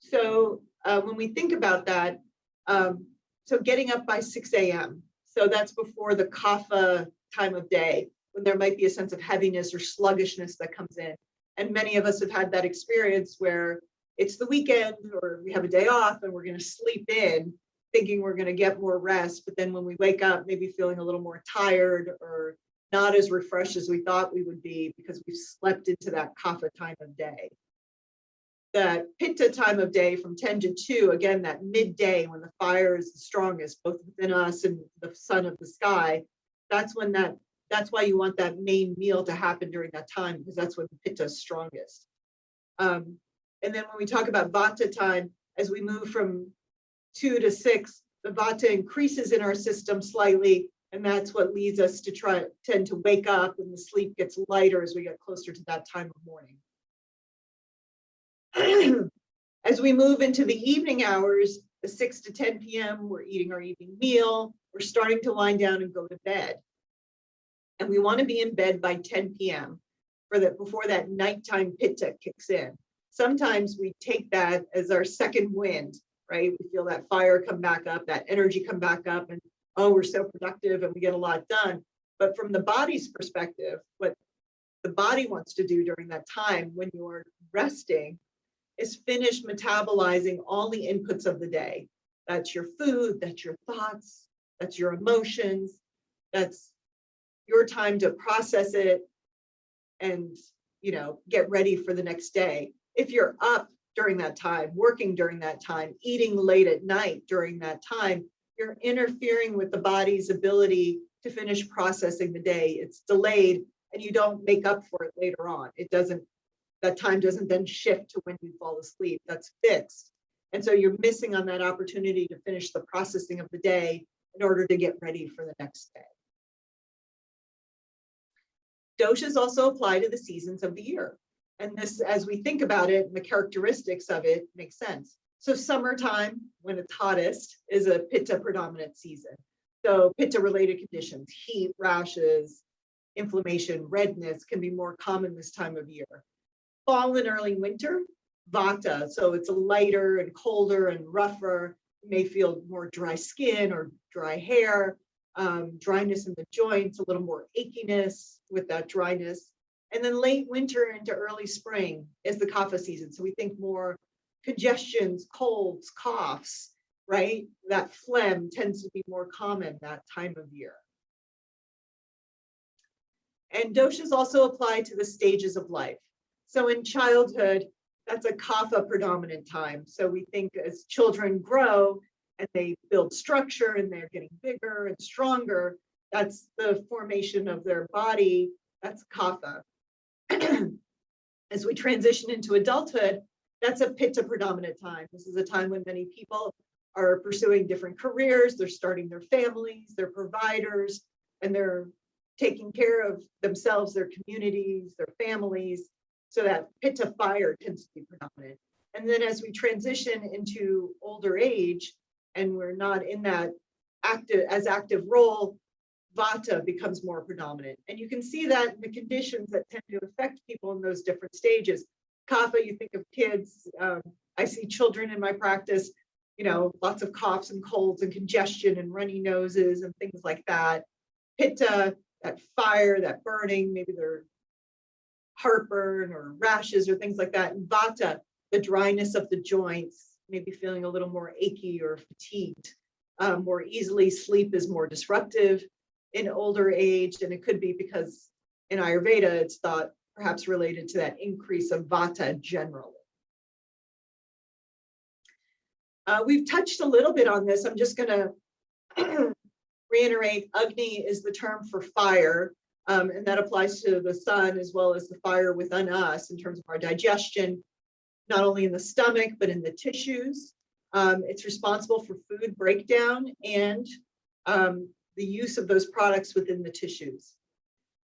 So uh, when we think about that, um, so getting up by 6 a.m. So that's before the kapha time of day, when there might be a sense of heaviness or sluggishness that comes in. And many of us have had that experience where it's the weekend or we have a day off and we're going to sleep in thinking we're going to get more rest. But then when we wake up, maybe feeling a little more tired or not as refreshed as we thought we would be because we've slept into that kapha time of day that pitta time of day from 10 to 2, again, that midday when the fire is the strongest, both within us and the sun of the sky, that's when that, that's why you want that main meal to happen during that time, because that's when pitta is strongest. Um, and then when we talk about vata time, as we move from two to six, the vata increases in our system slightly, and that's what leads us to try tend to wake up and the sleep gets lighter as we get closer to that time of morning. As we move into the evening hours, the 6 to 10 p.m., we're eating our evening meal, we're starting to wind down and go to bed. And we want to be in bed by 10 p.m. for that before that nighttime pitta kicks in. Sometimes we take that as our second wind, right? We feel that fire come back up, that energy come back up, and oh, we're so productive and we get a lot done. But from the body's perspective, what the body wants to do during that time when you're resting is finish metabolizing all the inputs of the day. That's your food, that's your thoughts, that's your emotions, that's your time to process it and you know get ready for the next day. If you're up during that time, working during that time, eating late at night during that time, you're interfering with the body's ability to finish processing the day. It's delayed and you don't make up for it later on. It doesn't, that time doesn't then shift to when you fall asleep. That's fixed. And so you're missing on that opportunity to finish the processing of the day in order to get ready for the next day. Doshas also apply to the seasons of the year. And this, as we think about it, the characteristics of it makes sense. So summertime, when it's hottest, is a pitta predominant season. So pitta related conditions, heat, rashes, inflammation, redness can be more common this time of year. Fall and early winter, vata. So it's lighter and colder and rougher. May feel more dry skin or dry hair, um, dryness in the joints, a little more achiness with that dryness. And then late winter into early spring is the kapha season. So we think more congestions, colds, coughs, right? That phlegm tends to be more common that time of year. And doshas also apply to the stages of life. So in childhood, that's a kapha predominant time. So we think as children grow and they build structure and they're getting bigger and stronger, that's the formation of their body, that's kapha. as we transition into adulthood, that's a pitta predominant time. This is a time when many people are pursuing different careers, they're starting their families, they're providers, and they're taking care of themselves, their communities, their families. So that pitta fire tends to be predominant. And then as we transition into older age and we're not in that active as active role, vata becomes more predominant. And you can see that in the conditions that tend to affect people in those different stages. Kapha, you think of kids, um, I see children in my practice, you know, lots of coughs and colds and congestion and runny noses and things like that. Pitta, that fire, that burning, maybe they're heartburn or rashes or things like that. And vata, the dryness of the joints, maybe feeling a little more achy or fatigued. Um, more easily, sleep is more disruptive in older age, and it could be because in Ayurveda, it's thought perhaps related to that increase of vata generally. Uh, we've touched a little bit on this. I'm just going to reiterate Agni is the term for fire, um, and that applies to the sun as well as the fire within us in terms of our digestion, not only in the stomach, but in the tissues. Um, it's responsible for food breakdown and um, the use of those products within the tissues.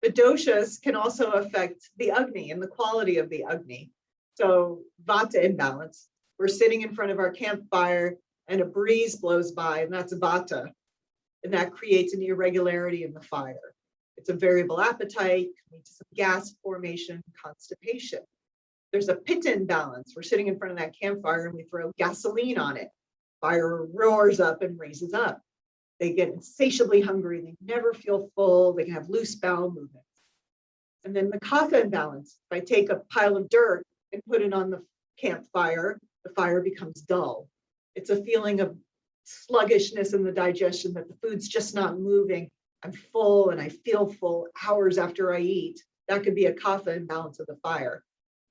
The doshas can also affect the Agni and the quality of the Agni. So Vata imbalance. We're sitting in front of our campfire and a breeze blows by and that's Vata and that creates an irregularity in the fire. It's a variable appetite, lead to some gas formation, constipation. There's a pitta imbalance. We're sitting in front of that campfire and we throw gasoline on it. Fire roars up and raises up. They get insatiably hungry. They never feel full. They can have loose bowel movements. And then the kapha imbalance. If I take a pile of dirt and put it on the campfire, the fire becomes dull. It's a feeling of sluggishness in the digestion, that the food's just not moving. I'm full and I feel full hours after I eat. That could be a kapha imbalance of the fire.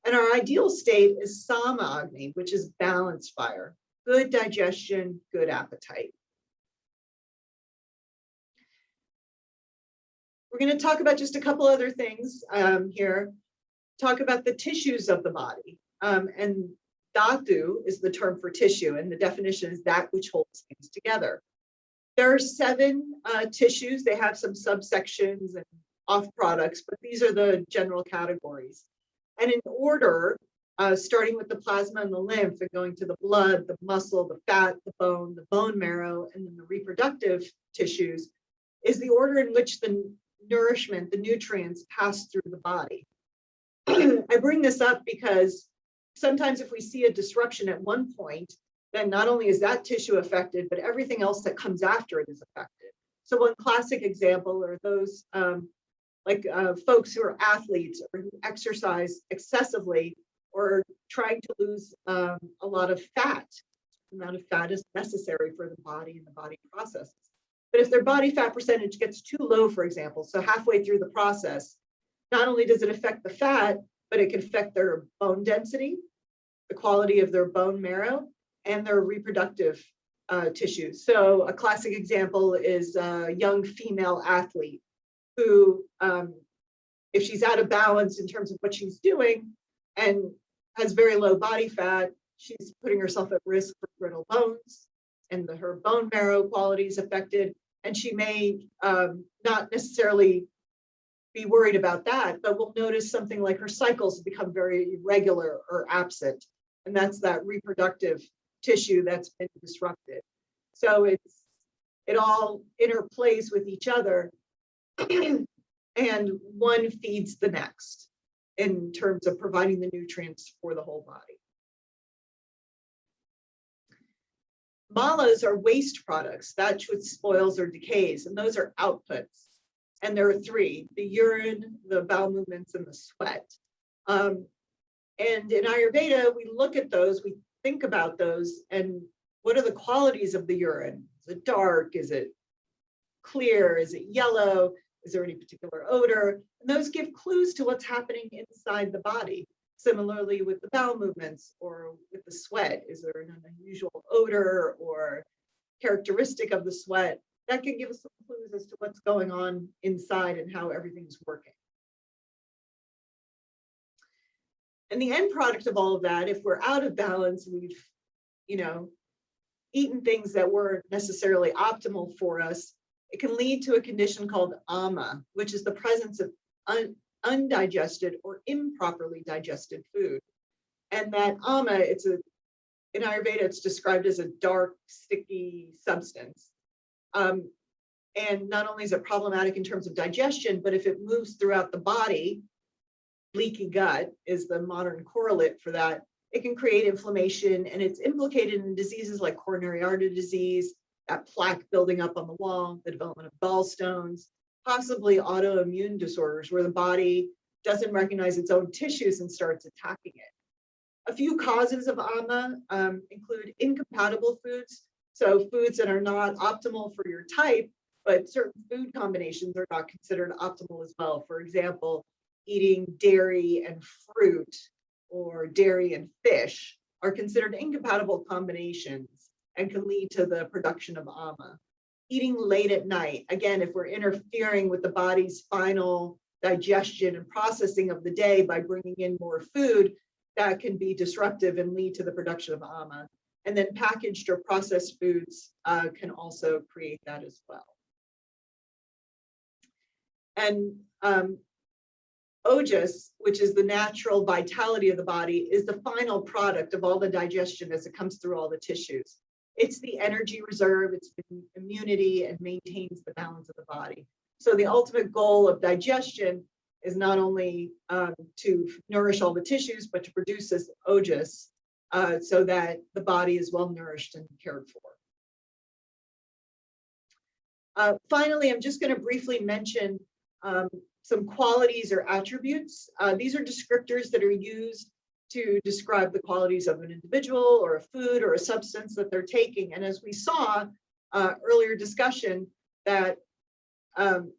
And our ideal state is sama agni, which is balanced fire, good digestion, good appetite. We're going to talk about just a couple other things um, here. Talk about the tissues of the body. Um, and Dhatu is the term for tissue, and the definition is that which holds things together. There are seven uh, tissues. They have some subsections and off products, but these are the general categories. And in order, uh, starting with the plasma and the lymph and going to the blood, the muscle, the fat, the bone, the bone marrow, and then the reproductive tissues, is the order in which the nourishment, the nutrients pass through the body. I bring this up because sometimes if we see a disruption at one point, then not only is that tissue affected, but everything else that comes after it is affected. So one classic example are those um, like uh, folks who are athletes or who exercise excessively or trying to lose um, a lot of fat. The amount of fat is necessary for the body and the body processes. But if their body fat percentage gets too low, for example, so halfway through the process, not only does it affect the fat, but it can affect their bone density, the quality of their bone marrow, and their reproductive uh, tissues. So a classic example is a young female athlete who, um, if she's out of balance in terms of what she's doing and has very low body fat, she's putting herself at risk for brittle bones and the, her bone marrow quality is affected. And she may um, not necessarily be worried about that, but we'll notice something like her cycles become very irregular or absent. And that's that reproductive tissue that's been disrupted. So it's it all interplays with each other and one feeds the next in terms of providing the nutrients for the whole body. Malas are waste products, that which spoils or decays, and those are outputs. And there are three, the urine, the bowel movements, and the sweat. Um, and in Ayurveda, we look at those, we think about those, and what are the qualities of the urine? Is it dark? Is it clear? Is it yellow? Is there any particular odor? And those give clues to what's happening inside the body. Similarly with the bowel movements or with the sweat, is there an unusual odor or characteristic of the sweat? That can give us some clues as to what's going on inside and how everything's working. And the end product of all of that, if we're out of balance, we've, you know, eaten things that weren't necessarily optimal for us, it can lead to a condition called ama, which is the presence of un undigested or improperly digested food. And that ama, it's a, in Ayurveda, it's described as a dark, sticky substance. Um, and not only is it problematic in terms of digestion, but if it moves throughout the body, leaky gut is the modern correlate for that. It can create inflammation and it's implicated in diseases like coronary artery disease, that plaque building up on the wall, the development of gallstones, possibly autoimmune disorders where the body doesn't recognize its own tissues and starts attacking it. A few causes of AMA um, include incompatible foods, so foods that are not optimal for your type, but certain food combinations are not considered optimal as well. For example, eating dairy and fruit or dairy and fish are considered incompatible combinations and can lead to the production of AMA. Eating late at night, again, if we're interfering with the body's final digestion and processing of the day by bringing in more food, that can be disruptive and lead to the production of AMA. And then packaged or processed foods uh, can also create that as well. And um, Ojas, which is the natural vitality of the body, is the final product of all the digestion as it comes through all the tissues. It's the energy reserve, it's immunity and maintains the balance of the body. So the ultimate goal of digestion is not only um, to nourish all the tissues, but to produce this ojas uh, so that the body is well nourished and cared for. Uh, finally, I'm just going to briefly mention um, some qualities or attributes. Uh, these are descriptors that are used to describe the qualities of an individual or a food or a substance that they're taking. And as we saw uh, earlier discussion that um,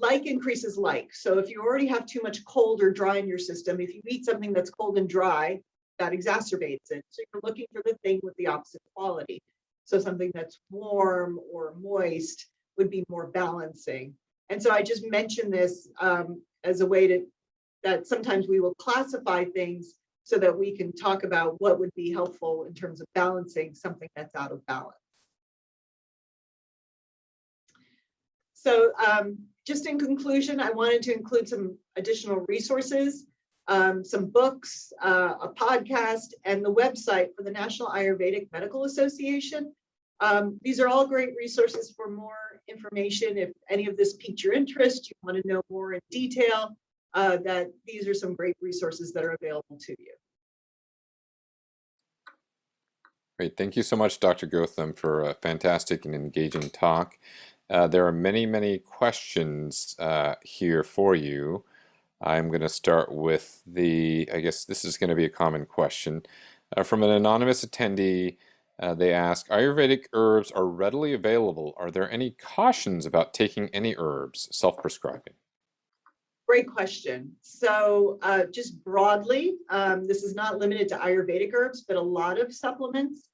like increases like. So if you already have too much cold or dry in your system, if you eat something that's cold and dry, that exacerbates it. So you're looking for the thing with the opposite quality. So something that's warm or moist would be more balancing. And so I just mentioned this um, as a way to, that sometimes we will classify things so that we can talk about what would be helpful in terms of balancing something that's out of balance. So um, just in conclusion, I wanted to include some additional resources, um, some books, uh, a podcast, and the website for the National Ayurvedic Medical Association. Um, these are all great resources for more information. If any of this piqued your interest, you want to know more in detail, uh, that these are some great resources that are available to you. Great. Thank you so much, Dr. Gautam, for a fantastic and engaging talk. Uh, there are many, many questions uh, here for you. I'm going to start with the, I guess this is going to be a common question. Uh, from an anonymous attendee, uh, they ask, Ayurvedic herbs are readily available. Are there any cautions about taking any herbs, self-prescribing? Great question. So uh, just broadly, um, this is not limited to Ayurvedic herbs, but a lot of supplements,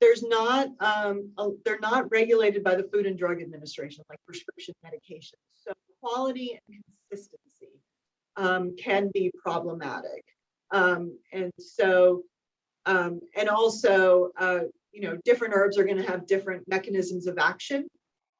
there's not, um, a- they're not regulated by the Food and Drug Administration, like prescription medications. So quality and consistency um, can be problematic. Um, and so, um, and also, uh, you know, different herbs are going to have different mechanisms of action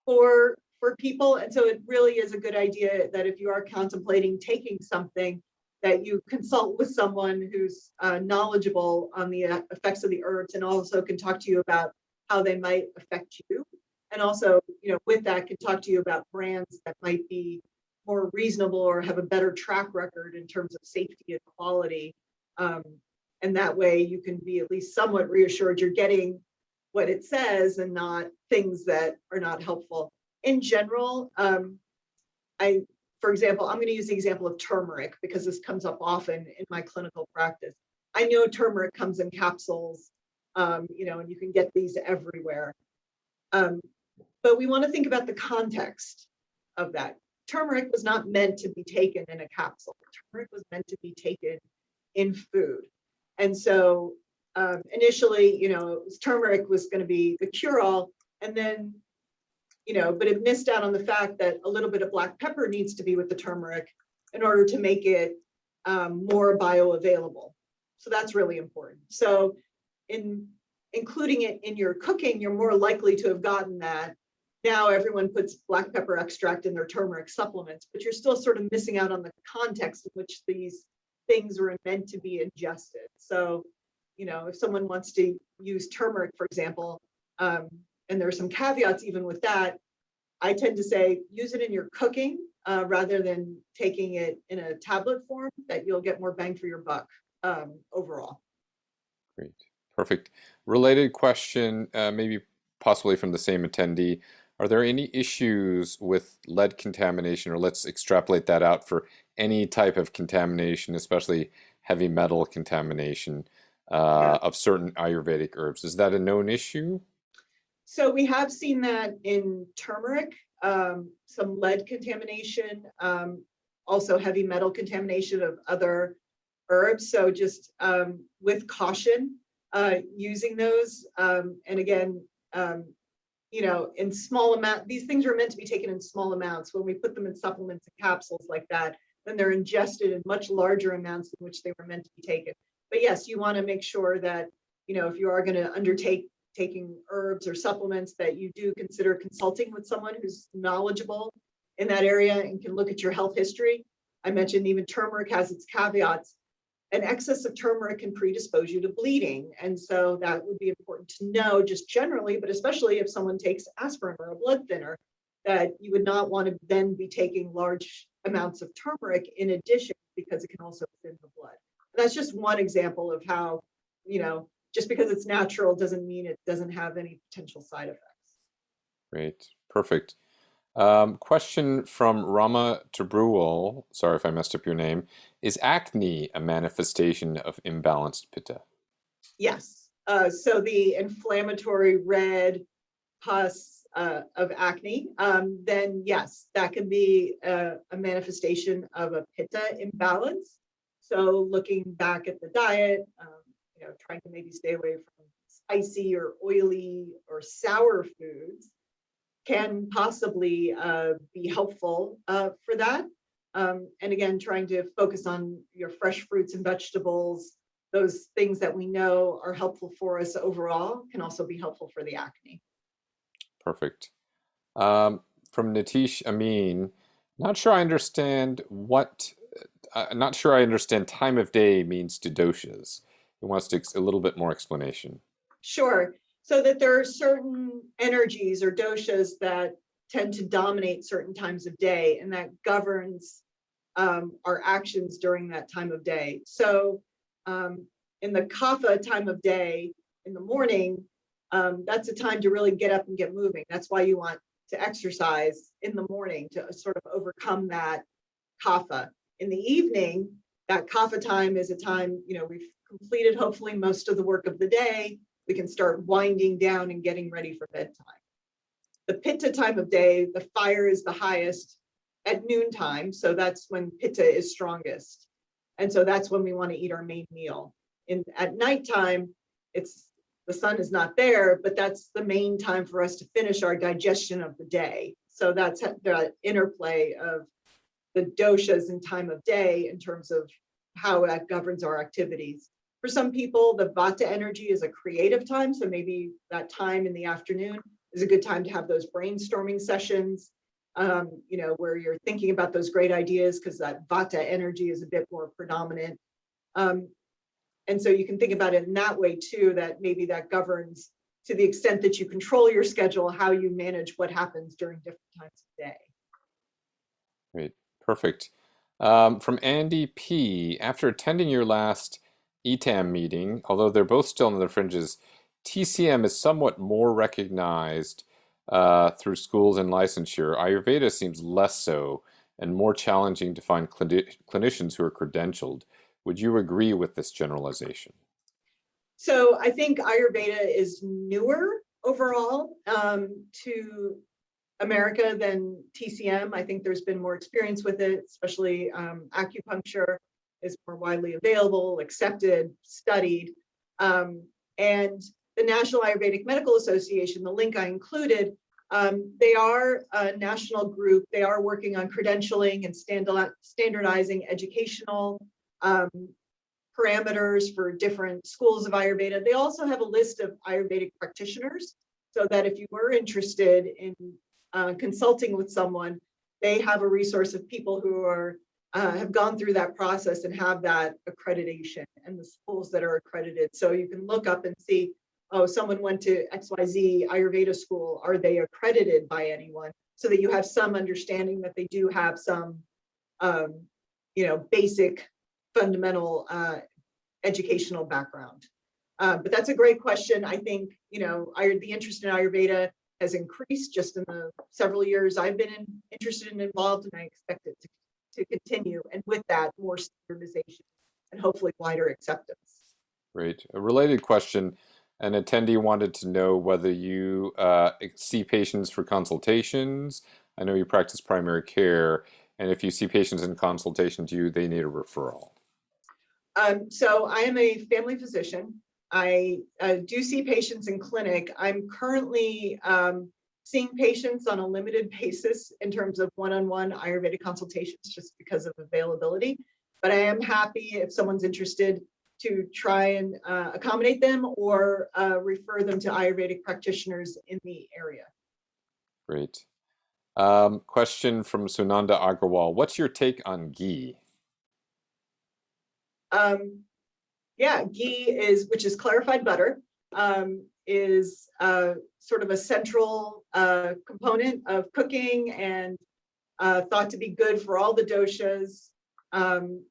for for people. And so it really is a good idea that if you are contemplating taking something, that you consult with someone who's uh, knowledgeable on the uh, effects of the herbs and also can talk to you about how they might affect you. And also, you know, with that can talk to you about brands that might be more reasonable or have a better track record in terms of safety and quality. Um, and that way you can be at least somewhat reassured you're getting what it says and not things that are not helpful in general, um, I, for example, I'm going to use the example of turmeric because this comes up often in my clinical practice. I know turmeric comes in capsules, um, you know, and you can get these everywhere. Um, but we want to think about the context of that. Turmeric was not meant to be taken in a capsule. Turmeric was meant to be taken in food. And so um, initially, you know, turmeric was going to be the cure-all, and then you know, but it missed out on the fact that a little bit of black pepper needs to be with the turmeric in order to make it um, more bioavailable. So that's really important. So in including it in your cooking, you're more likely to have gotten that. Now everyone puts black pepper extract in their turmeric supplements, but you're still sort of missing out on the context in which these things were meant to be ingested. So, you know, if someone wants to use turmeric, for example, um, and there are some caveats even with that. I tend to say use it in your cooking uh, rather than taking it in a tablet form that you'll get more bang for your buck um, overall. Great, perfect. Related question, uh, maybe possibly from the same attendee. Are there any issues with lead contamination, or let's extrapolate that out for any type of contamination, especially heavy metal contamination uh, yeah. of certain Ayurvedic herbs? Is that a known issue? So we have seen that in turmeric, um, some lead contamination, um, also heavy metal contamination of other herbs. So just um, with caution uh, using those. Um, and again, um, you know, in small amount, these things are meant to be taken in small amounts. When we put them in supplements and capsules like that, then they're ingested in much larger amounts in which they were meant to be taken. But yes, you want to make sure that, you know, if you are going to undertake taking herbs or supplements that you do consider consulting with someone who's knowledgeable in that area and can look at your health history. I mentioned even turmeric has its caveats. An excess of turmeric can predispose you to bleeding. And so that would be important to know just generally, but especially if someone takes aspirin or a blood thinner, that you would not want to then be taking large amounts of turmeric in addition because it can also thin the blood. And that's just one example of how, you know, just because it's natural doesn't mean it doesn't have any potential side effects. Great, perfect. Um, question from Rama Tabruwal, sorry if I messed up your name. Is acne a manifestation of imbalanced pitta? Yes. Uh, so the inflammatory red pus uh, of acne, um, then yes, that can be a, a manifestation of a pitta imbalance. So looking back at the diet, um, you know, trying to maybe stay away from spicy or oily or sour foods can possibly uh, be helpful uh, for that. Um, and again, trying to focus on your fresh fruits and vegetables, those things that we know are helpful for us overall can also be helpful for the acne. Perfect. Um, from Nitish Amin. Not sure I understand what, uh, not sure I understand time of day means to doshas. He wants to a little bit more explanation. Sure. So that there are certain energies or doshas that tend to dominate certain times of day and that governs um, our actions during that time of day. So um, in the kapha time of day in the morning, um, that's a time to really get up and get moving. That's why you want to exercise in the morning to sort of overcome that kapha. In the evening, that kapha time is a time, you know, we've completed hopefully most of the work of the day. We can start winding down and getting ready for bedtime. The pitta time of day, the fire is the highest at noontime. So that's when pitta is strongest. And so that's when we want to eat our main meal. In at nighttime, it's the sun is not there, but that's the main time for us to finish our digestion of the day. So that's the interplay of the doshas and time of day in terms of how that governs our activities. For some people, the vata energy is a creative time. So maybe that time in the afternoon is a good time to have those brainstorming sessions, um, you know, where you're thinking about those great ideas because that vata energy is a bit more predominant. Um, and so you can think about it in that way too, that maybe that governs to the extent that you control your schedule, how you manage what happens during different times of day. Great, perfect. Um, from Andy P, after attending your last ETAM meeting, although they're both still in the fringes, TCM is somewhat more recognized uh, through schools and licensure. Ayurveda seems less so and more challenging to find clinicians who are credentialed. Would you agree with this generalization? So I think Ayurveda is newer overall um, to America than TCM. I think there's been more experience with it, especially um, acupuncture is more widely available, accepted, studied. Um, and the National Ayurvedic Medical Association, the link I included, um, they are a national group. They are working on credentialing and standardizing educational um, parameters for different schools of Ayurveda. They also have a list of Ayurvedic practitioners so that if you were interested in uh, consulting with someone, they have a resource of people who are uh, have gone through that process and have that accreditation and the schools that are accredited. So you can look up and see, oh, someone went to XYZ Ayurveda school. Are they accredited by anyone? So that you have some understanding that they do have some, um, you know, basic fundamental uh, educational background. Uh, but that's a great question. I think, you know, the interest in Ayurveda has increased just in the several years I've been in, interested and involved, and I expect it to, to continue. And with that, more standardization and hopefully wider acceptance. Great. A related question. An attendee wanted to know whether you uh, see patients for consultations. I know you practice primary care, and if you see patients in consultation, do you they need a referral? Um, so I am a family physician. I uh, do see patients in clinic. I'm currently um, seeing patients on a limited basis in terms of one-on-one -on -one Ayurvedic consultations just because of availability. But I am happy if someone's interested to try and uh, accommodate them or uh, refer them to Ayurvedic practitioners in the area. Great. Um, question from Sunanda Agrawal. What's your take on ghee? Um, yeah, ghee is, which is clarified butter, um, is uh, sort of a central uh, component of cooking and uh, thought to be good for all the doshas. Um,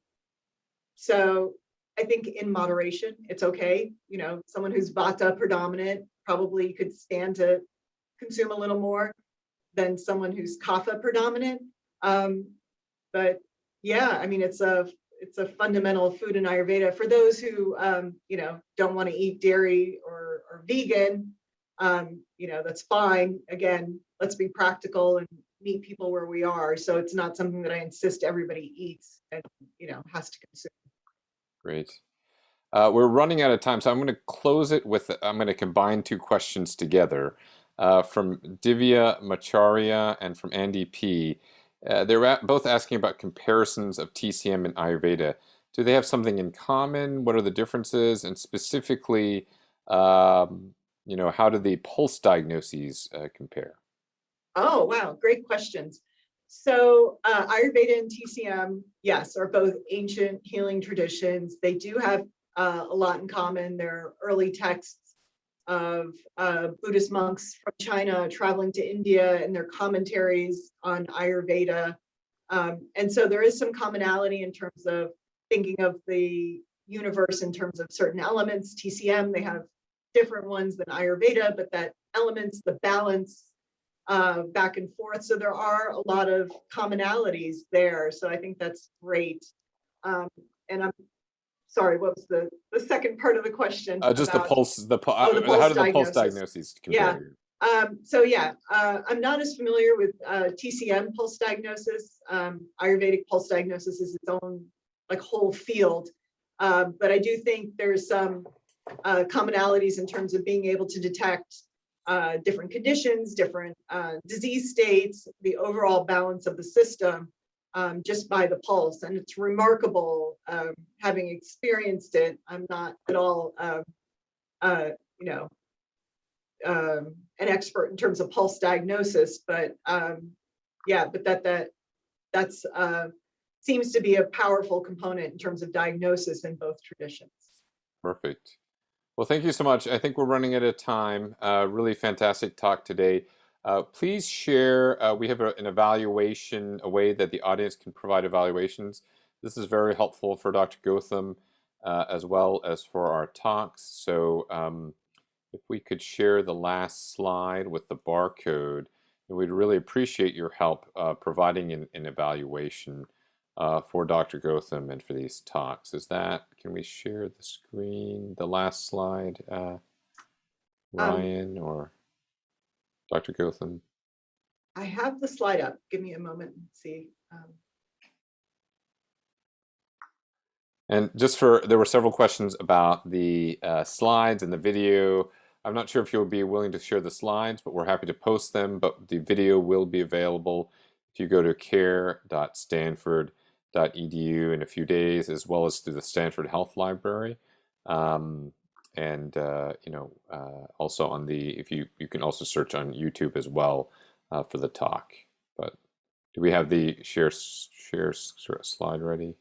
so I think in moderation, it's okay. You know, someone who's vata predominant probably could stand to consume a little more than someone who's kapha predominant. Um, but yeah, I mean, it's a it's a fundamental food in Ayurveda. For those who, um, you know, don't want to eat dairy or, or vegan, um, you know, that's fine. Again, let's be practical and meet people where we are. So it's not something that I insist everybody eats and, you know, has to consume. Great. Uh, we're running out of time, so I'm going to close it with, I'm going to combine two questions together. Uh, from Divya Macharia and from Andy P. Uh, they're both asking about comparisons of TCM and Ayurveda. Do they have something in common? What are the differences? And specifically, um, you know, how do the pulse diagnoses uh, compare? Oh, wow, great questions. So uh, Ayurveda and TCM, yes, are both ancient healing traditions. They do have uh, a lot in common. They're early texts of uh, Buddhist monks from China traveling to India and their commentaries on Ayurveda. Um, and so there is some commonality in terms of thinking of the universe in terms of certain elements. TCM, they have different ones than Ayurveda, but that elements, the balance, uh, back and forth. So there are a lot of commonalities there. So I think that's great. Um, and I'm sorry, what was the, the second part of the question? Uh, just about- the pulse, the, Oh, the uh, pulse how do the pulse diagnoses Yeah. Um, so yeah, uh, I'm not as familiar with uh, TCM pulse diagnosis. Um, Ayurvedic pulse diagnosis is its own like whole field. Uh, but I do think there's some uh, commonalities in terms of being able to detect uh, different conditions, different uh, disease states, the overall balance of the system um, just by the pulse. And it's remarkable um, having experienced it. I'm not at all, um, uh, you know, um, an expert in terms of pulse diagnosis, but um, yeah, but that that that's uh, seems to be a powerful component in terms of diagnosis in both traditions. Perfect. Well, thank you so much. I think we're running out of time. Uh, really fantastic talk today. Uh, please share. Uh, we have a, an evaluation, a way that the audience can provide evaluations. This is very helpful for Dr. Gautam uh, as well as for our talks. So um, if we could share the last slide with the barcode, we'd really appreciate your help uh, providing an, an evaluation uh, for Dr. Gautam and for these talks. Is that, can we share the screen, the last slide, uh, Ryan or Dr. Gautam? I have the slide up. Give me a moment and see. Um, And just for, there were several questions about the uh, slides and the video. I'm not sure if you'll be willing to share the slides, but we're happy to post them. But the video will be available if you go to care.stanford.edu in a few days, as well as through the Stanford Health Library. Um, and uh, you know, uh, also on the if you you can also search on YouTube as well uh, for the talk. But do we have the share share slide ready?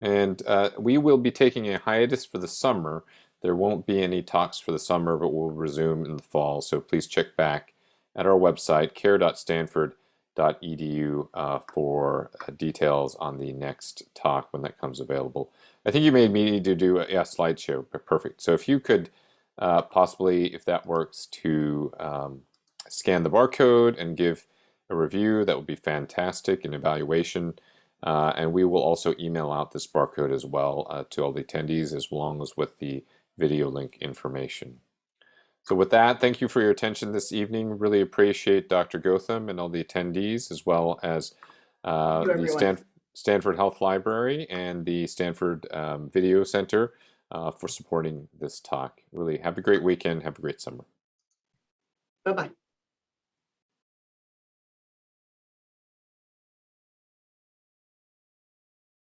And uh, we will be taking a hiatus for the summer. There won't be any talks for the summer, but we'll resume in the fall. So please check back at our website, care.stanford.edu, uh, for uh, details on the next talk when that comes available. I think you may need to do a yeah, slideshow. Perfect. So if you could uh, possibly, if that works, to um, scan the barcode and give a review, that would be fantastic. An evaluation. Uh, and we will also email out this barcode as well uh, to all the attendees as long as with the video link information. So with that, thank you for your attention this evening. Really appreciate Dr. Gautam and all the attendees as well as uh, the everyone. Stan Stanford Health Library and the Stanford um, Video Center uh, for supporting this talk. Really have a great weekend. Have a great summer. Bye-bye.